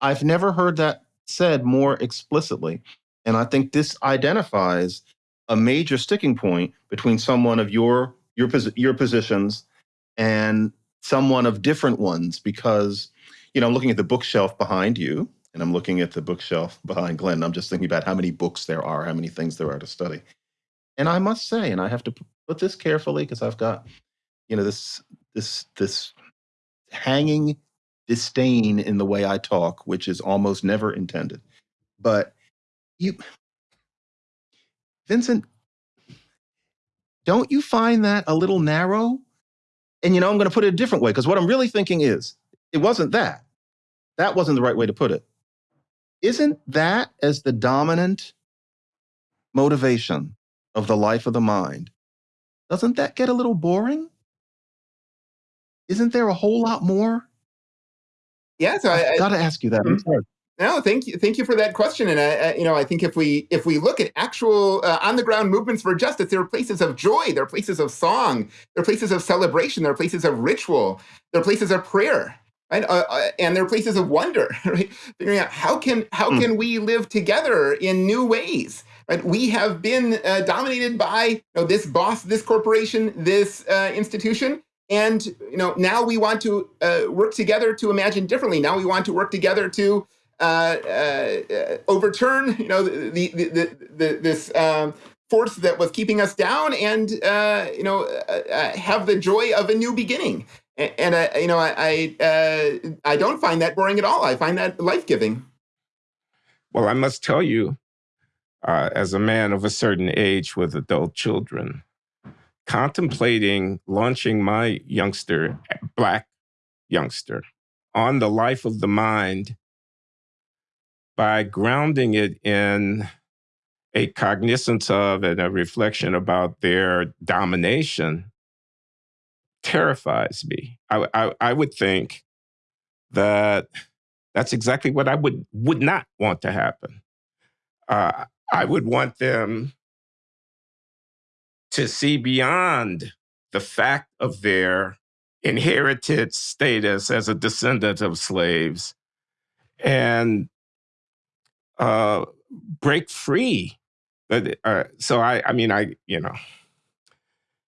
I've never heard that said more explicitly. And I think this identifies a major sticking point between someone of your your your positions and someone of different ones because you know, I'm looking at the bookshelf behind you, and I'm looking at the bookshelf [laughs] behind Glenn. I'm just thinking about how many books there are, how many things there are to study. And I must say, and I have to put this carefully because I've got, you know, this this this hanging disdain in the way I talk, which is almost never intended. But you, Vincent, don't you find that a little narrow? And you know, I'm going to put it a different way because what I'm really thinking is it wasn't that. That wasn't the right way to put it. Isn't that as the dominant motivation of the life of the mind? Doesn't that get a little boring? Isn't there a whole lot more? Yeah, so I, I got to ask you that. Mm-hmm. No, thank you, thank you for that question. And I, I, you know, I think if we if we look at actual uh, on the ground movements for justice, there are places of joy, there are places of song, there are places of celebration, there are places of ritual, there are places of prayer, right? Uh, uh, and there are places of wonder, [laughs] right? Figuring out how can how mm. can we live together in new ways, right? We have been uh, dominated by you know, this boss, this corporation, this uh, institution, and you know now we want to uh, work together to imagine differently. Now we want to work together to uh, uh, overturn, you know, the, the, the, the this um, force that was keeping us down, and uh, you know, uh, have the joy of a new beginning. And, you know, I I, I don't find that boring at all. I find that life giving. Well, I must tell you, uh, as a man of a certain age with adult children, contemplating launching my youngster, black youngster, on the life of the mind by grounding it in a cognizance of and a reflection about their domination terrifies me. I, I, I would think that that's exactly what I would would not want to happen. Uh, I would want them to see beyond the fact of their inherited status as a descendant of slaves and uh, break free. Uh, so I, I mean, I, you know,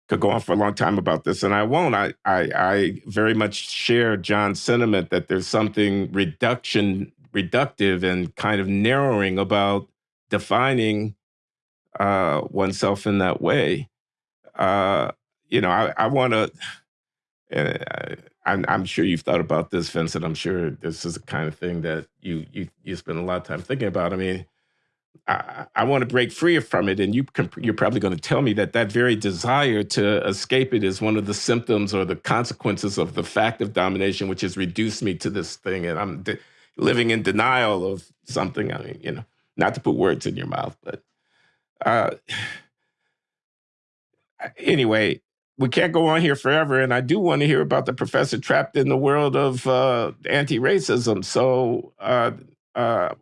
could go on for a long time about this, and I won't. I, I, I very much share John's sentiment that there's something reduction, reductive, and kind of narrowing about defining uh, oneself in that way. Uh, you know, I, I want to. Uh, I'm, I'm sure you've thought about this, Vincent. I'm sure this is the kind of thing that you you you spend a lot of time thinking about. I mean, I, I want to break free from it, and you you're probably going to tell me that that very desire to escape it is one of the symptoms or the consequences of the fact of domination, which has reduced me to this thing, and I'm living in denial of something. I mean, you know, not to put words in your mouth, but uh, [sighs] anyway, we can't go on here forever, and I do want to hear about the professor trapped in the world of uh, anti-racism. So uh, uh,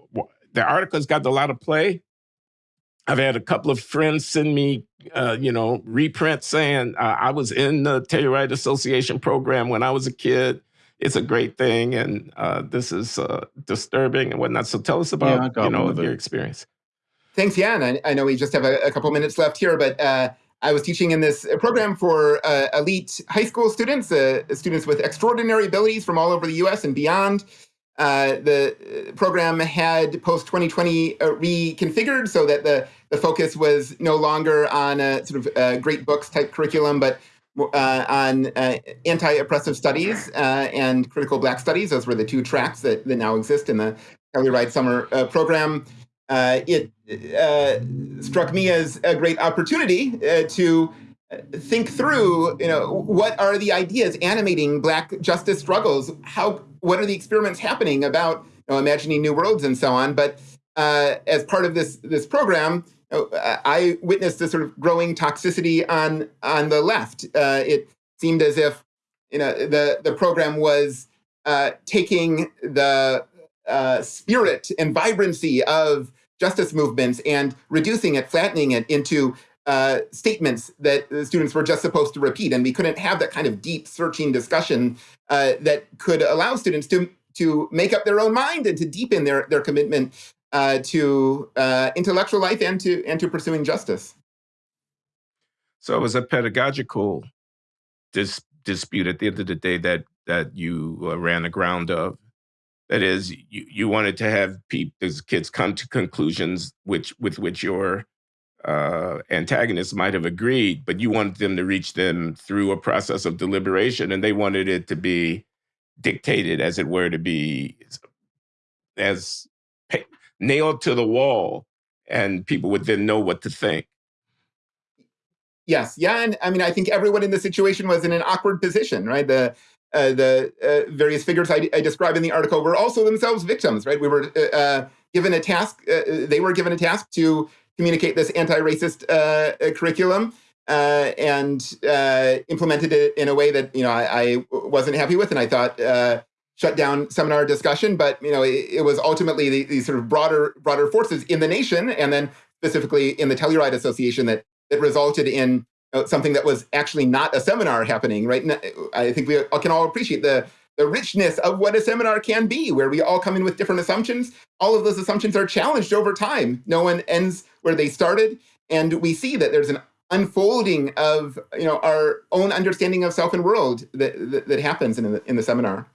the article's got a lot of play. I've had a couple of friends send me, uh, you know, reprints saying uh, I was in the Telluride Association program when I was a kid. It's a great thing, and uh, this is disturbing and whatnot. So tell us about, yeah, you know, your experience. Thanks, Jan. I, I know we just have a, a couple minutes left here, but I was teaching in this program for uh, elite high school students, uh, students with extraordinary abilities from all over the US and beyond. Uh, the program had post 2020 uh, reconfigured so that the, the focus was no longer on a sort of great books type curriculum, but uh, on uh, anti-oppressive studies and critical black studies. Those were the two tracks that, that now exist in the Telluride Summer program uh, it uh, struck me as a great opportunity uh, to think through, you know, what are the ideas animating Black justice struggles? How, what are the experiments happening about you know, imagining new worlds and so on? But uh, as part of this this program, I witnessed a sort of growing toxicity on on the left. Uh, it seemed as if you know the the program was uh, taking the uh, spirit and vibrancy of justice movements and reducing it, flattening it into uh, statements that the students were just supposed to repeat. And we couldn't have that kind of deep searching discussion uh, that could allow students to, to make up their own mind and to deepen their, their commitment uh, to uh, intellectual life and to, and to pursuing justice. So it was a pedagogical dis dispute at the end of the day that, that you uh, ran aground of. That is, you, you wanted to have people, kids come to conclusions which with which your uh, antagonists might have agreed, but you wanted them to reach them through a process of deliberation, and they wanted it to be dictated, as it were, to be as nailed to the wall, and people would then know what to think. Yes, yeah, and I mean, I think everyone in the situation was in an awkward position, right? The uh, the uh, various figures I, I, describe in the article were also themselves victims, right? We were uh, uh given a task; they were given a task to communicate this anti-racist uh, curriculum and implemented it in a way that you know I, I wasn't happy with, and I thought shut down seminar discussion. But you know, it, it was ultimately these the sort of broader broader forces in the nation, and then specifically in the Telluride Association that that resulted in uh, something that was actually not a seminar happening, right? I think we can all appreciate the the richness of what a seminar can be, where we all come in with different assumptions. All of those assumptions are challenged over time. No one ends where they started, and we see that there's an unfolding of you know our own understanding of self and world that that, that happens in the, in the seminar.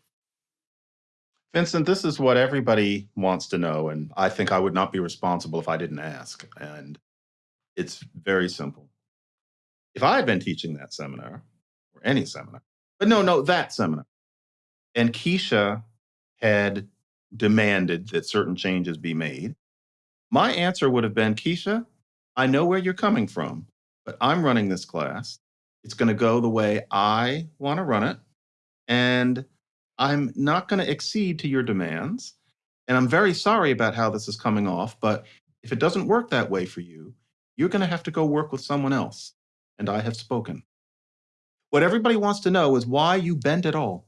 Vincent, this is what everybody wants to know, and I think I would not be responsible if I didn't ask. And it's very simple if I had been teaching that seminar or any seminar, but no, no, that seminar, and Keisha had demanded that certain changes be made, my answer would have been Keisha, I know where you're coming from, but I'm running this class. It's going to go the way I want to run it. And I'm not going to exceed to your demands. And I'm very sorry about how this is coming off, but if it doesn't work that way for you, you're going to have to go work with someone else and I have spoken. What everybody wants to know is why you bent at all.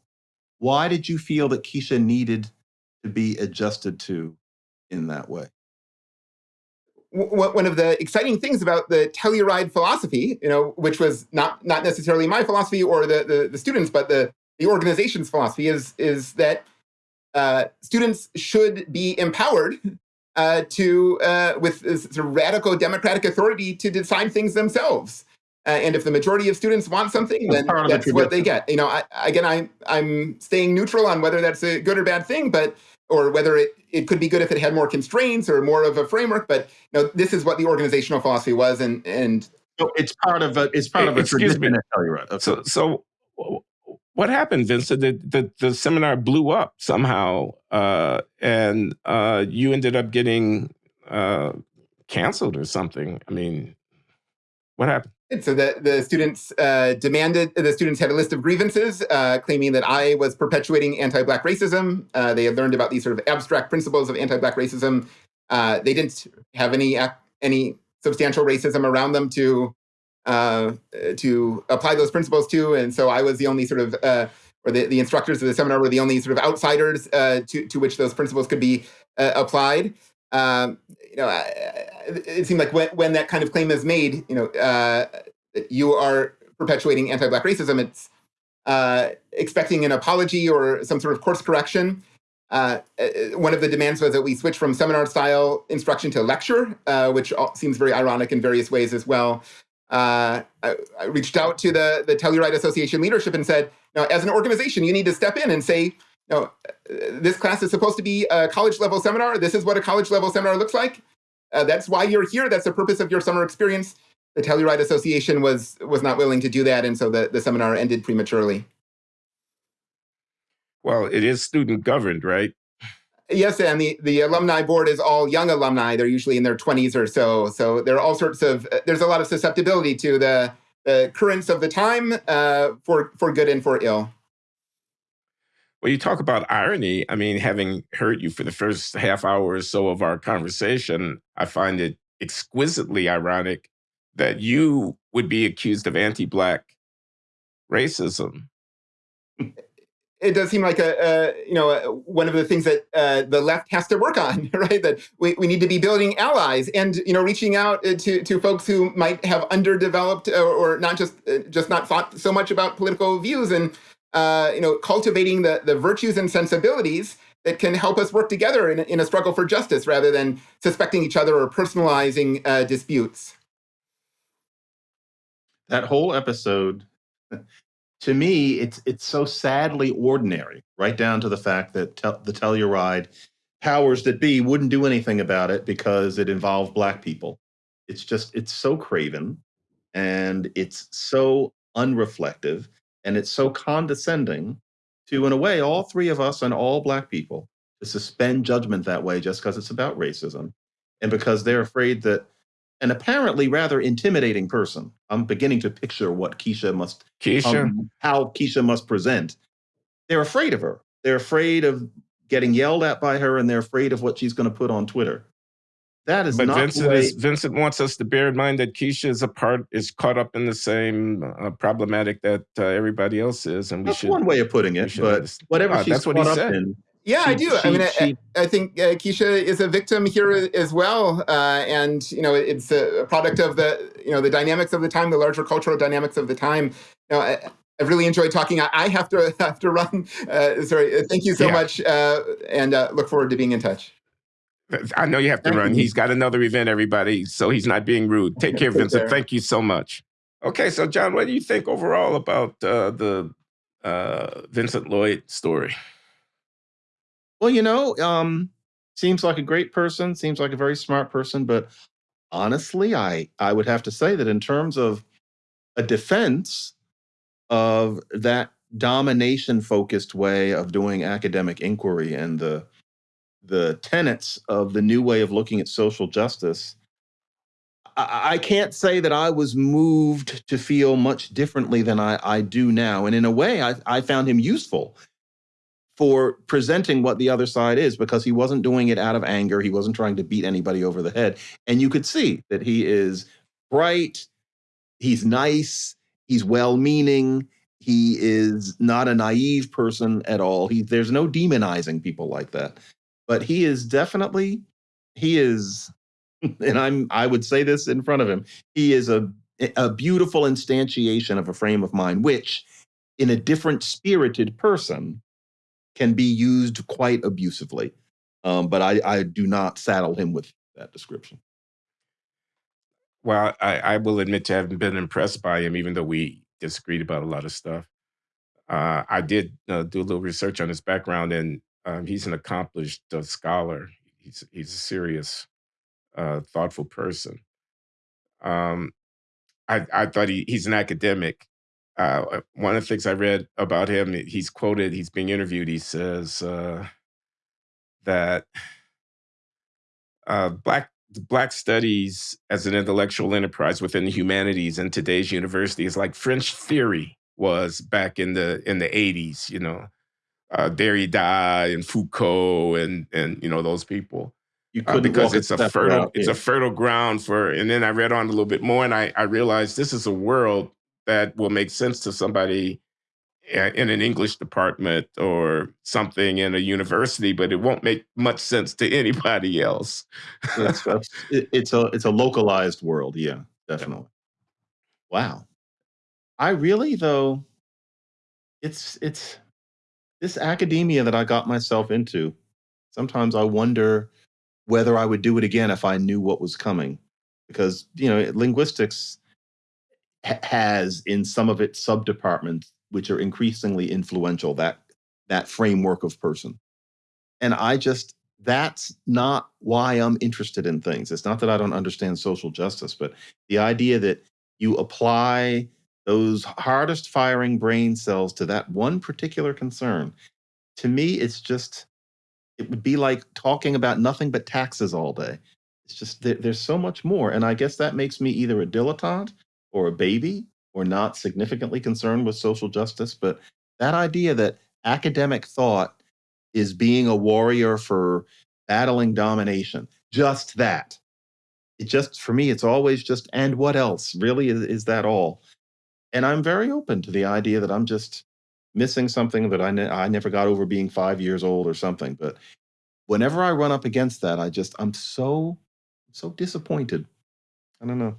Why did you feel that Keisha needed to be adjusted to in that way? One of the exciting things about the Telluride philosophy, you know, which was not not necessarily my philosophy or the the, the students, but the the organization's philosophy is is that uh, students should be empowered uh, to uh, with sort of radical democratic authority to decide things themselves. Uh, and if the majority of students want something, then that's what they get. You know, I, again, I, I'm staying neutral on whether that's a good or bad thing, but or whether it, it could be good if it had more constraints or more of a framework. But you know, this is what the organizational philosophy was, and and so it's part of a it's part of a excuse tradition. Me. Okay. So so what happened, Vincent? The, the, the seminar blew up somehow, uh, and uh, you ended up getting uh, canceled or something. I mean, what happened? And so the, the students uh, demanded, the students had a list of grievances uh, claiming that I was perpetuating anti-Black racism. Uh, they had learned about these sort of abstract principles of anti-Black racism. Uh, they didn't have any any substantial racism around them to uh, to apply those principles to, and so I was the only sort of uh, or the, the instructors of the seminar were the only sort of outsiders to to which those principles could be applied. Um, you know, it seemed like when, when that kind of claim is made, you know, uh, you are perpetuating anti-black racism. It's uh, expecting an apology or some sort of course correction. Uh, uh one of the demands was that we switch from seminar style instruction to lecture, uh, which seems very ironic in various ways as well. Uh, I, I, reached out to the, the Telluride Association leadership and said, now, as an organization, you need to step in and say, no, this class is supposed to be a college level seminar. This is what a college level seminar looks like. Uh, that's why you're here. That's the purpose of your summer experience. The Telluride Association was was not willing to do that, and so the, the seminar ended prematurely. Well, it is student governed, right? Yes, and the, the alumni board is all young alumni. They're usually in their 20s or so. So there are all sorts of, there's a lot of susceptibility to the, the currents of the time uh, for, for good and for ill. Well, you talk about irony. I mean, having heard you for the first half hour or so of our conversation, I find it exquisitely ironic that you would be accused of anti Black racism. It does seem like a, a you know a, one of the things that uh, the left has to work on, [laughs] right? That we, we need to be building allies and you know reaching out uh, to to folks who might have underdeveloped or, or not just uh, just not thought so much about political views and uh, you know, cultivating the, the virtues and sensibilities that can help us work together in, in a struggle for justice rather than suspecting each other or personalizing uh, disputes. That whole episode to me, it's it's so sadly ordinary, right down to the fact that the Telluride powers that be wouldn't do anything about it because it involved black people. It's just it's so craven, and it's so unreflective, and it's so condescending to, in a way, all three of us and all black people to suspend judgment that way just because it's about racism, and because they're afraid that an apparently rather intimidating person. I'm beginning to picture what Keisha must, Keisha, um, how Keisha must present. They're afraid of her. They're afraid of getting yelled at by her, and they're afraid of what she's going to put on Twitter. That is but not the Vincent way. is Vincent wants us to bear in mind that Keisha is a part is caught up in the same uh, problematic that uh, everybody else is, and we That's should. one way of putting it, but understand. whatever Ah, she's that's what caught he up said. in, Yeah, I She- do. I mean, she- I, I think uh, Keisha is a victim here as well, uh, and you know, it's a product of the you know the dynamics of the time, the larger cultural dynamics of the time. You know, I, I've really enjoyed talking. I, I have to [laughs] have to run. Uh, sorry. Uh, Thank you so Yeah. much, uh, and uh, look forward to being in touch. I know you have to Thank run. you. He's got another event, everybody, so he's not being rude. Take care, Vincent. Thank you so much. Okay, so John, what do you think overall about uh, the uh, Vincent Lloyd story? Well, you know, um, seems like a great person, seems like a very smart person, but honestly, I I would have to say that in terms of a defense of that domination focused way of doing academic inquiry and the the tenets of the new way of looking at social justice, I, I can't say that I was moved to feel much differently than I, I do now. And in a way, I, I found him useful for presenting what the other side is because he wasn't doing it out of anger. He wasn't trying to beat anybody over the head. And you could see that he is bright, he's nice, he's well meaning, he is not a naive person at all. He, there's no demonizing people like that. But he is definitely, he is, [laughs] and I'm, I would say this in front of him, he is a, a beautiful instantiation of a frame of mind, which in a different spirited person can be used quite abusively. Um, but I, I do not saddle him with that description. Well, I, I will admit to having been impressed by him, even though we disagreed about a lot of stuff. Uh, I did uh, do a little research on his background, and um, he's an accomplished uh, scholar. He's he's a serious, uh, thoughtful person. Um, I, I thought he, he's an academic. Uh, one of the things I read about him, he's quoted, he's being interviewed. He says uh, that uh, black black studies as an intellectual enterprise within the humanities in today's university is like French theory was back in the in the 80s. You know, uh, Derrida and Foucault and and you know those people You uh, couldn't because it's a fertile it's a fertile ground for and then i read on a little bit more and i i realized this is a world that will make sense to somebody uh, in an english department or something in a university but it won't make much sense to [laughs] anybody else it's, [laughs] it's a it's a localized world. Yeah, definitely. Wow. I really though, it's it's this academia that I got myself into. Sometimes I wonder whether I would do it again if I knew what was coming, because you know linguistics ha- has in some of its subdepartments, which are increasingly influential, that that framework of person. And I just that's not why I'm interested in things. It's not that I don't understand social justice, but the idea that you apply those hardest firing brain cells to that one particular concern, to me, it's just, it would be like talking about nothing but taxes all day. It's just, there, there's so much more. And I guess that makes me either a dilettante or a baby or not significantly concerned with social justice. But that idea that academic thought is being a warrior for battling domination. Just that. It just, for me, it's always just, and what else? Really, is, is that all? And I'm very open to the idea that I'm just missing something that I, ne- I never got over being five years old or something. But whenever I run up against that, I just, I'm so, so disappointed. I don't know.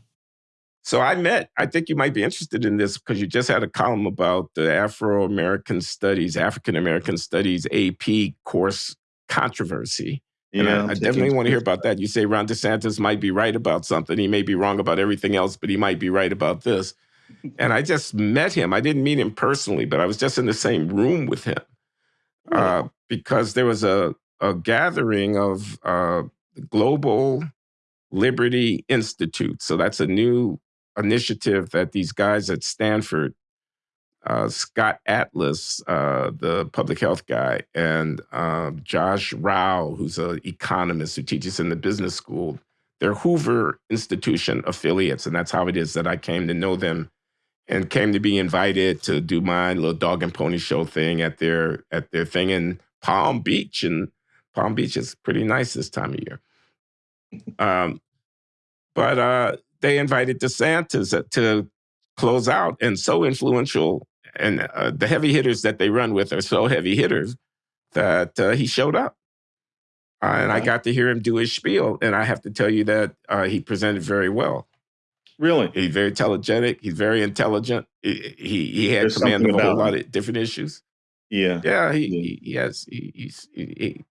so i met i think you might be interested in this because you just had a column about the afro-american studies african american studies ap course controversy And Yeah, I, I definitely want to hear about that. You say Ron DeSantis might be right about something. He may be wrong about everything else, but he might be right about this. And I just met him. I didn't meet him personally, but I was just in the same room with him uh, because there was a, a gathering of uh, Global Liberty Institute. So that's a new initiative that these guys at Stanford, uh, Scott Atlas, uh, the public health guy, and uh, Josh Rauh, who's an economist who teaches in the business school, they're Hoover Institution affiliates, and that's how it is that I came to know them and came to be invited to do my little dog and pony show thing at their at their thing in Palm Beach, and Palm Beach is pretty nice this time of year. Um, but uh, they invited DeSantis to close out, and so influential, and uh, the heavy hitters that they run with are so heavy hitters that uh, he showed up. Uh, and I got to hear him do his spiel, and I have to tell you that uh, he presented very well. Really, he's very telegenic. He's very intelligent. He he, he had There's command of a whole lot of different issues. Yeah, yeah. He, yeah. he, he has. He, he's he,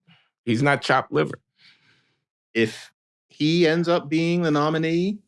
he's not chopped liver. If he ends up being the nominee,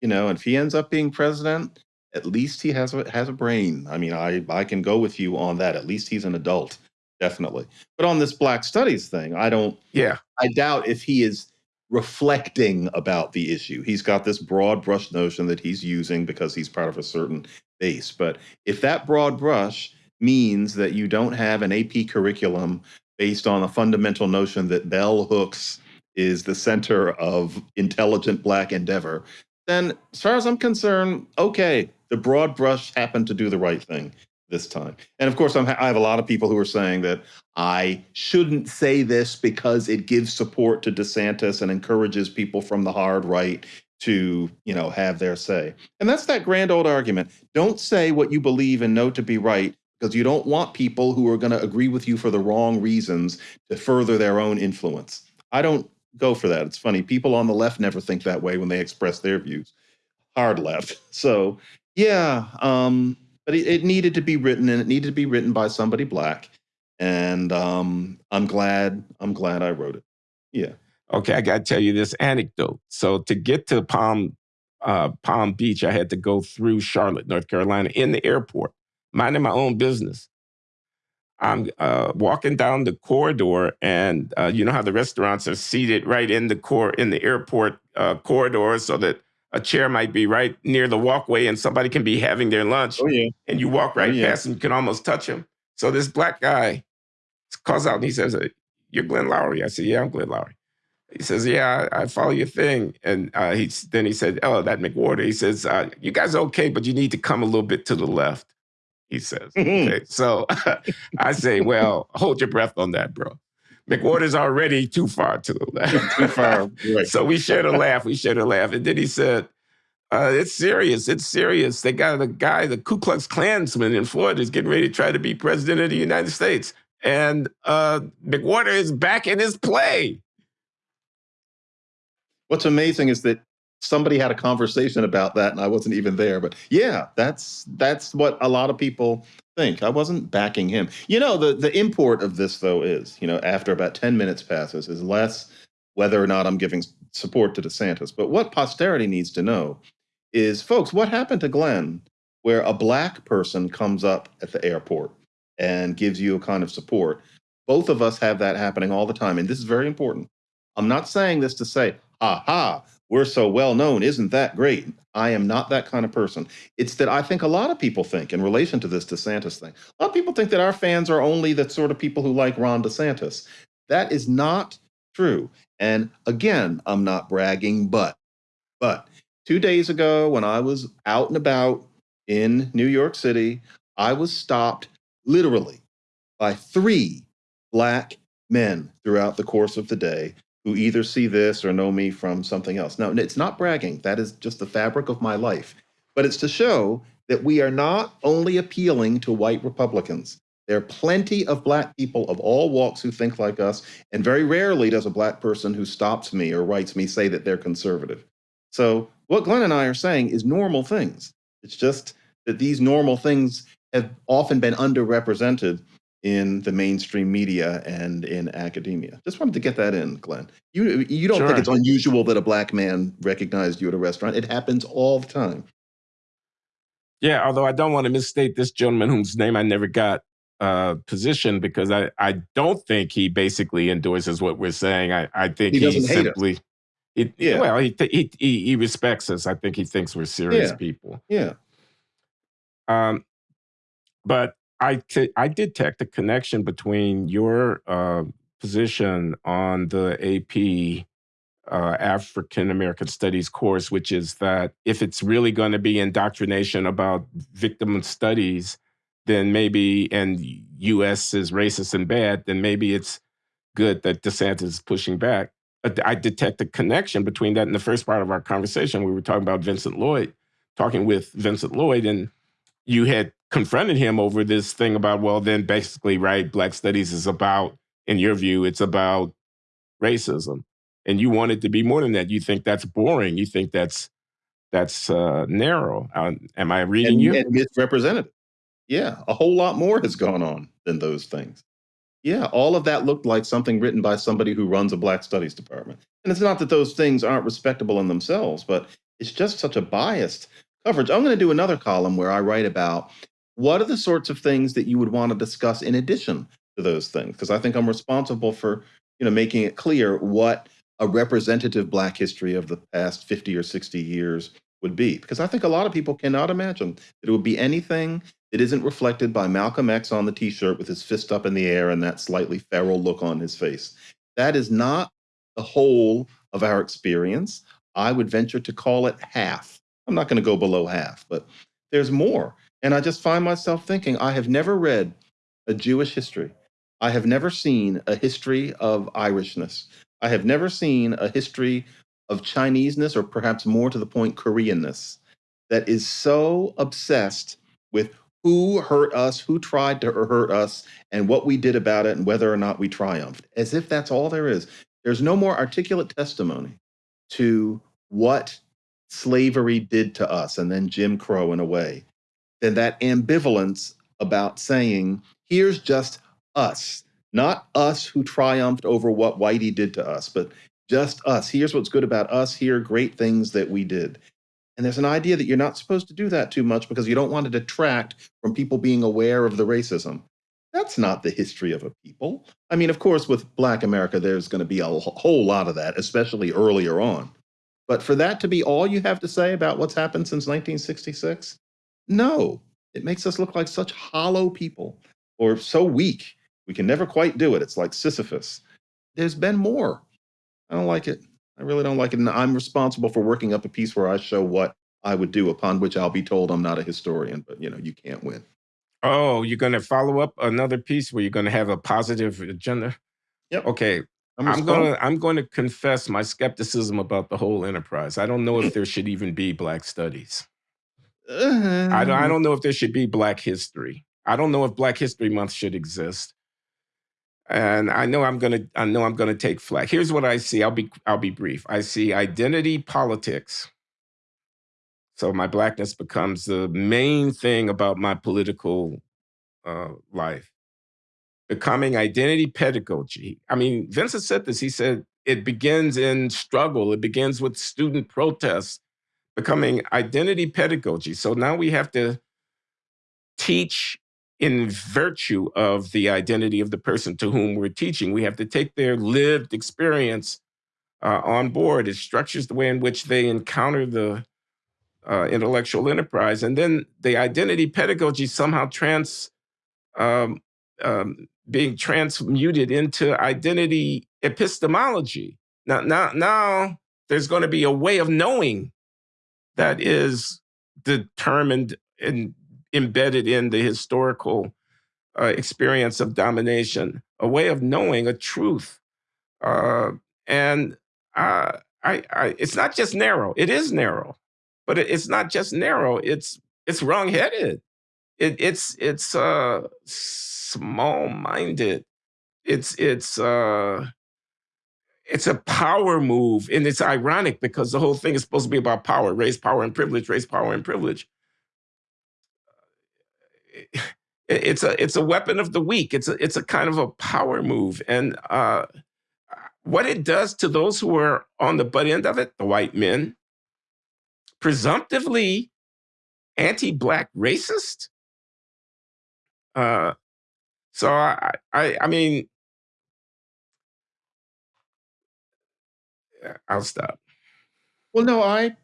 you know, and if he ends up being president, at least he has a has a brain. I mean, I I can go with you on that. At least he's an adult definitely. But on this Black Studies thing, I don't. Yeah. I doubt if he is reflecting about the issue. He's got this broad brush notion that he's using because he's part of a certain base. But if that broad brush means that you don't have an AP curriculum based on a fundamental notion that bell hooks is the center of intelligent black endeavor, then as far as I'm concerned, okay, the broad brush happened to do the right thing this time. And of course, I'm, i have a lot of people who are saying that I shouldn't say this because it gives support to DeSantis and encourages people from the hard right to, you know, have their say. And that's that grand old argument. Don't say what you believe and know to be right because you don't want people who are going to agree with you for the wrong reasons to further their own influence. I don't go for that. It's funny. People on the left never think that way when they express their views. Hard left. [laughs] So, yeah, um, but it, it, needed to be written and it needed to be written by somebody black. And um, i'm glad i'm glad i wrote it. Yeah. Okay i gotta tell you this anecdote. So to get to palm uh, palm beach i had to go through charlotte north carolina in the airport minding my own business. I'm uh, walking down the corridor and uh, you know how the restaurants are seated right in the core in the airport uh, corridor so that a chair might be right near the walkway and somebody can be having their lunch. Oh, yeah. And you walk right oh, yeah. past and you can almost touch him. So this black guy calls out and he says, You're Glenn Loury. I said, Yeah, I'm Glenn Loury. He says, Yeah, I, I follow your thing. And uh, he, then he said, Oh, that McWhorter. He says, uh, You guys are okay, but you need to come a little bit to the left. He says, Okay. So [laughs] I say, Well, hold your breath on that, bro. McWhorter's already too far to the left. too far. Right. So we shared a laugh. We shared a laugh. And then he said, uh, it's serious. It's serious. They got a guy, the Ku Klux Klansman in Florida, is getting ready to try to be president of the United States. And uh, McWhorter is back in his play. What's amazing is that somebody had a conversation about that and I wasn't even there. But yeah, that's that's what a lot of people think. I wasn't backing him. You know, the the import of this though is, you know, after about 10 minutes passes is less whether or not I'm giving support to DeSantis. But what posterity needs to know is, folks, what happened to Glenn where a black person comes up at the airport and gives you a kind of support? Both of us have that happening all the time. And this is very important. I'm not saying this to say, aha, we're so well known. Isn't that great? I am not that kind of person. It's that I think a lot of people think in relation to this DeSantis thing. A lot of people think that our fans are only the sort of people who like Ron DeSantis. That is not true. And again, I'm not bragging, but but two days ago when I was out and about in New York City, I was stopped literally by three black men throughout the course of the day who either see this or know me from something else. Now, it's not bragging, that is just the fabric of my life, but it's to show that we are not only appealing to white Republicans. There are plenty of black people of all walks who think like us, and very rarely does a black person who stops me or writes me say that they're conservative. So, what Glenn and I are saying is normal things. It's just that these normal things have often been underrepresented in the mainstream media and in academia. Just wanted to get that in, Glenn. You you don't sure. think it's unusual that a black man recognized you at a restaurant? It happens all the time. Yeah, although I don't want to misstate this gentleman whose name I never got uh, position because I, I don't think he basically endorses what we're saying. I, I think He he, doesn't hate us. simply, he, Yeah. well, he, he he he respects us. I think he thinks we're serious Yeah. people. Yeah. Um, but I I detect a connection between your uh, position on the AP uh, African American Studies course, which is that if it's really going to be indoctrination about victim studies, then maybe, and U.S. is racist and bad, then maybe it's good that DeSantis is pushing back. But I detect a connection between that and the first part of our conversation. We were talking about Vincent Lloyd, talking with Vincent Lloyd, and you had confronted him over this thing about, well, then basically, right, Black Studies is about, in your view, it's about racism. And you want it to be more than that. You think that's boring. You think that's that's uh, narrow. Uh, am I reading and, you? and misrepresented. Yeah, a whole lot more has gone on than those things. Yeah, all of that looked like something written by somebody who runs a Black Studies department. And it's not that those things aren't respectable in themselves, but it's just such a biased coverage. I'm going to do another column where I write about what are the sorts of things that you would want to discuss in addition to those things, because I think I'm responsible for you know making it clear what a representative Black history of the past 50 or 60 years would be. Because I think a lot of people cannot imagine that it would be anything that isn't reflected by Malcolm X on the t shirt with his fist up in the air and that slightly feral look on his face. That is not the whole of our experience. I would venture to call it half. I'm not going to go below half, but there's more. And I just find myself thinking I have never read a Jewish history. I have never seen a history of Irishness. I have never seen a history of Chineseness, or perhaps more to the point, Koreanness, that is so obsessed with who hurt us, who tried to hurt us, and what we did about it, and whether or not we triumphed, as if that's all there is. There's no more articulate testimony to what slavery did to us, and then Jim Crow in a way, than that ambivalence about saying, here's just us, not us who triumphed over what Whitey did to us, but just us. Here's what's good about us. Here are great things that we did. And there's an idea that you're not supposed to do that too much because you don't want to detract from people being aware of the racism. That's not the history of a people. I mean, of course, with Black America, there's going to be a whole lot of that, especially earlier on. But for that to be all you have to say about what's happened since 1966, no, it makes us look like such hollow people or so weak. We can never quite do it. It's like Sisyphus. There's been more. I don't like it. I really don't like it. And I'm responsible for working up a piece where I show what I would do, upon which I'll be told I'm not a historian, but you know, you can't win. Oh, you're going to follow up another piece where you're going to have a positive agenda. Yep. Okay, I'm, I'm going to I'm going to confess my skepticism about the whole enterprise. I don't know if there should even be Black studies. I don't I don't know if there should be Black history. I don't know if Black History Month should exist. And I know I'm gonna I know I'm gonna take flack. Here's what I see. I'll be I'll be brief. I see identity politics. So my blackness becomes the main thing about my political uh, life. Becoming identity pedagogy. I mean, Vincent said this. He said it begins in struggle. It begins with student protests. Becoming identity pedagogy. So now we have to teach in virtue of the identity of the person to whom we're teaching. We have to take their lived experience uh, on board. It structures the way in which they encounter the uh, intellectual enterprise, and then the identity pedagogy somehow trans um, um, being transmuted into identity epistemology. Now, now, now, there's going to be a way of knowing that is determined and embedded in the historical uh, experience of domination, a way of knowing a truth. Uh, and uh, I, I, it's not just narrow. It is narrow, but it, it's not just narrow. It's it's wrongheaded. It, it's it's uh, small-minded. It's it's uh, it's a power move, and it's ironic because the whole thing is supposed to be about power, raise power and privilege, raise power and privilege it's a it's a weapon of the weak. It's a it's a kind of a power move, and uh, what it does to those who are on the butt end of it, the white men, presumptively anti-black racist. Uh, so I, I, I mean, I'll stop. Well, no, I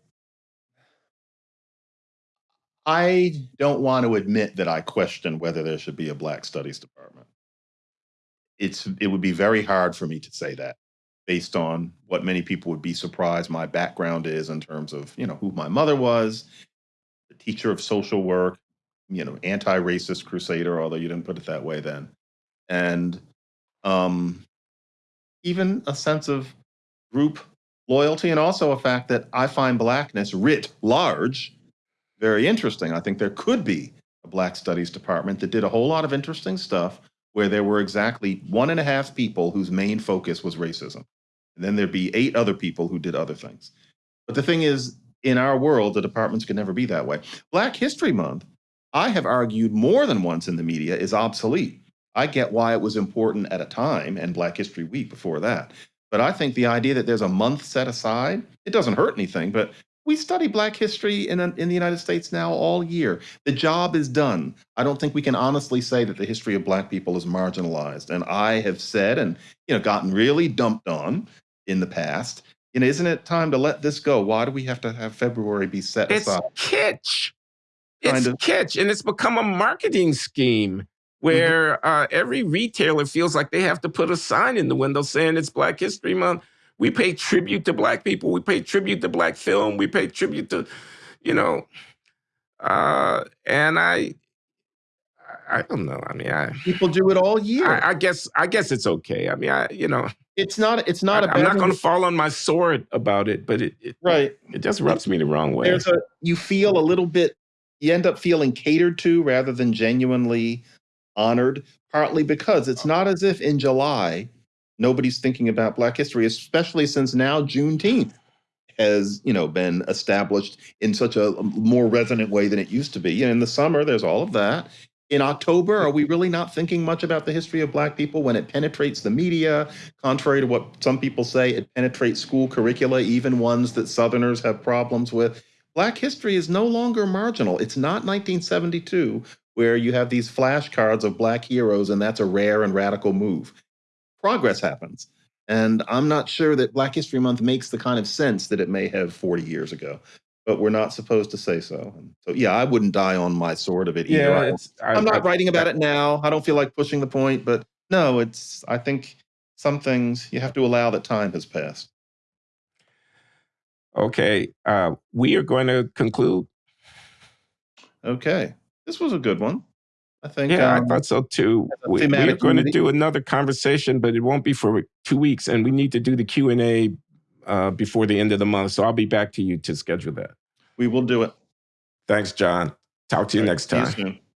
I don't want to admit that I question whether there should be a Black Studies department. It's it would be very hard for me to say that based on what many people would be surprised my background is in terms of, you know, who my mother was, the teacher of social work, you know, anti-racist crusader, although you didn't put it that way then. And um even a sense of group loyalty and also a fact that I find blackness writ large very interesting. I think there could be a Black Studies department that did a whole lot of interesting stuff where there were exactly one and a half people whose main focus was racism. And then there'd be eight other people who did other things. But the thing is, in our world, the departments could never be that way. Black History Month, I have argued more than once in the media, is obsolete. I get why it was important at a time and Black History Week before that. But I think the idea that there's a month set aside, it doesn't hurt anything, but we study Black history in, in the United States now all year. The job is done. I don't think we can honestly say that the history of Black people is marginalized. And I have said and you know gotten really dumped on in the past. You know, isn't it time to let this go? Why do we have to have February be set it's aside? kitsch. It's Kind of. kitsch, and it's become a marketing scheme where uh, every retailer feels like they have to put a sign in the window saying it's Black History Month. We pay tribute to Black people. We pay tribute to Black film. We pay tribute to, you know, uh, and I, I don't know. I mean, I, People do it all year. I, I guess, I guess it's okay. I mean, I, you know, it's not. It's not I, I'm not going to fall on my sword about it, but it, it, right. it just rubs me the wrong way. There's a you feel a little bit. You end up feeling catered to rather than genuinely honored. Partly because it's oh. not as if in July nobody's thinking about Black history, especially since now Juneteenth has you know been established in such a um, more resonant way than it used to be. You know, in the summer, there's all of that. In October, are we really not thinking much about the history of Black people when it penetrates the media? Contrary to what some people say, it penetrates school curricula, even ones that Southerners have problems with. Black history is no longer marginal. It's not 1972, where you have these flashcards of Black heroes, and that's a rare and radical move. Progress happens. And I'm not sure that Black History Month makes the kind of sense that it may have 40 years ago, but we're not supposed to say so. And so, yeah, I wouldn't die on my sword of it either. yeah, I- I, I'm not I- writing about it now. I don't feel like pushing the point, but no, it's, I think some things you have to allow that time has passed. Okay, uh, we are going to conclude. Okay. This was a good one. I think. Yeah, um, I thought so too. We, we are going to do another conversation, but it won't be for two weeks, and we need to do the Q and A uh, before the end of the month. So I'll be back to you to schedule that. we will do it. Thanks, John. Talk to you right, next you time. soon.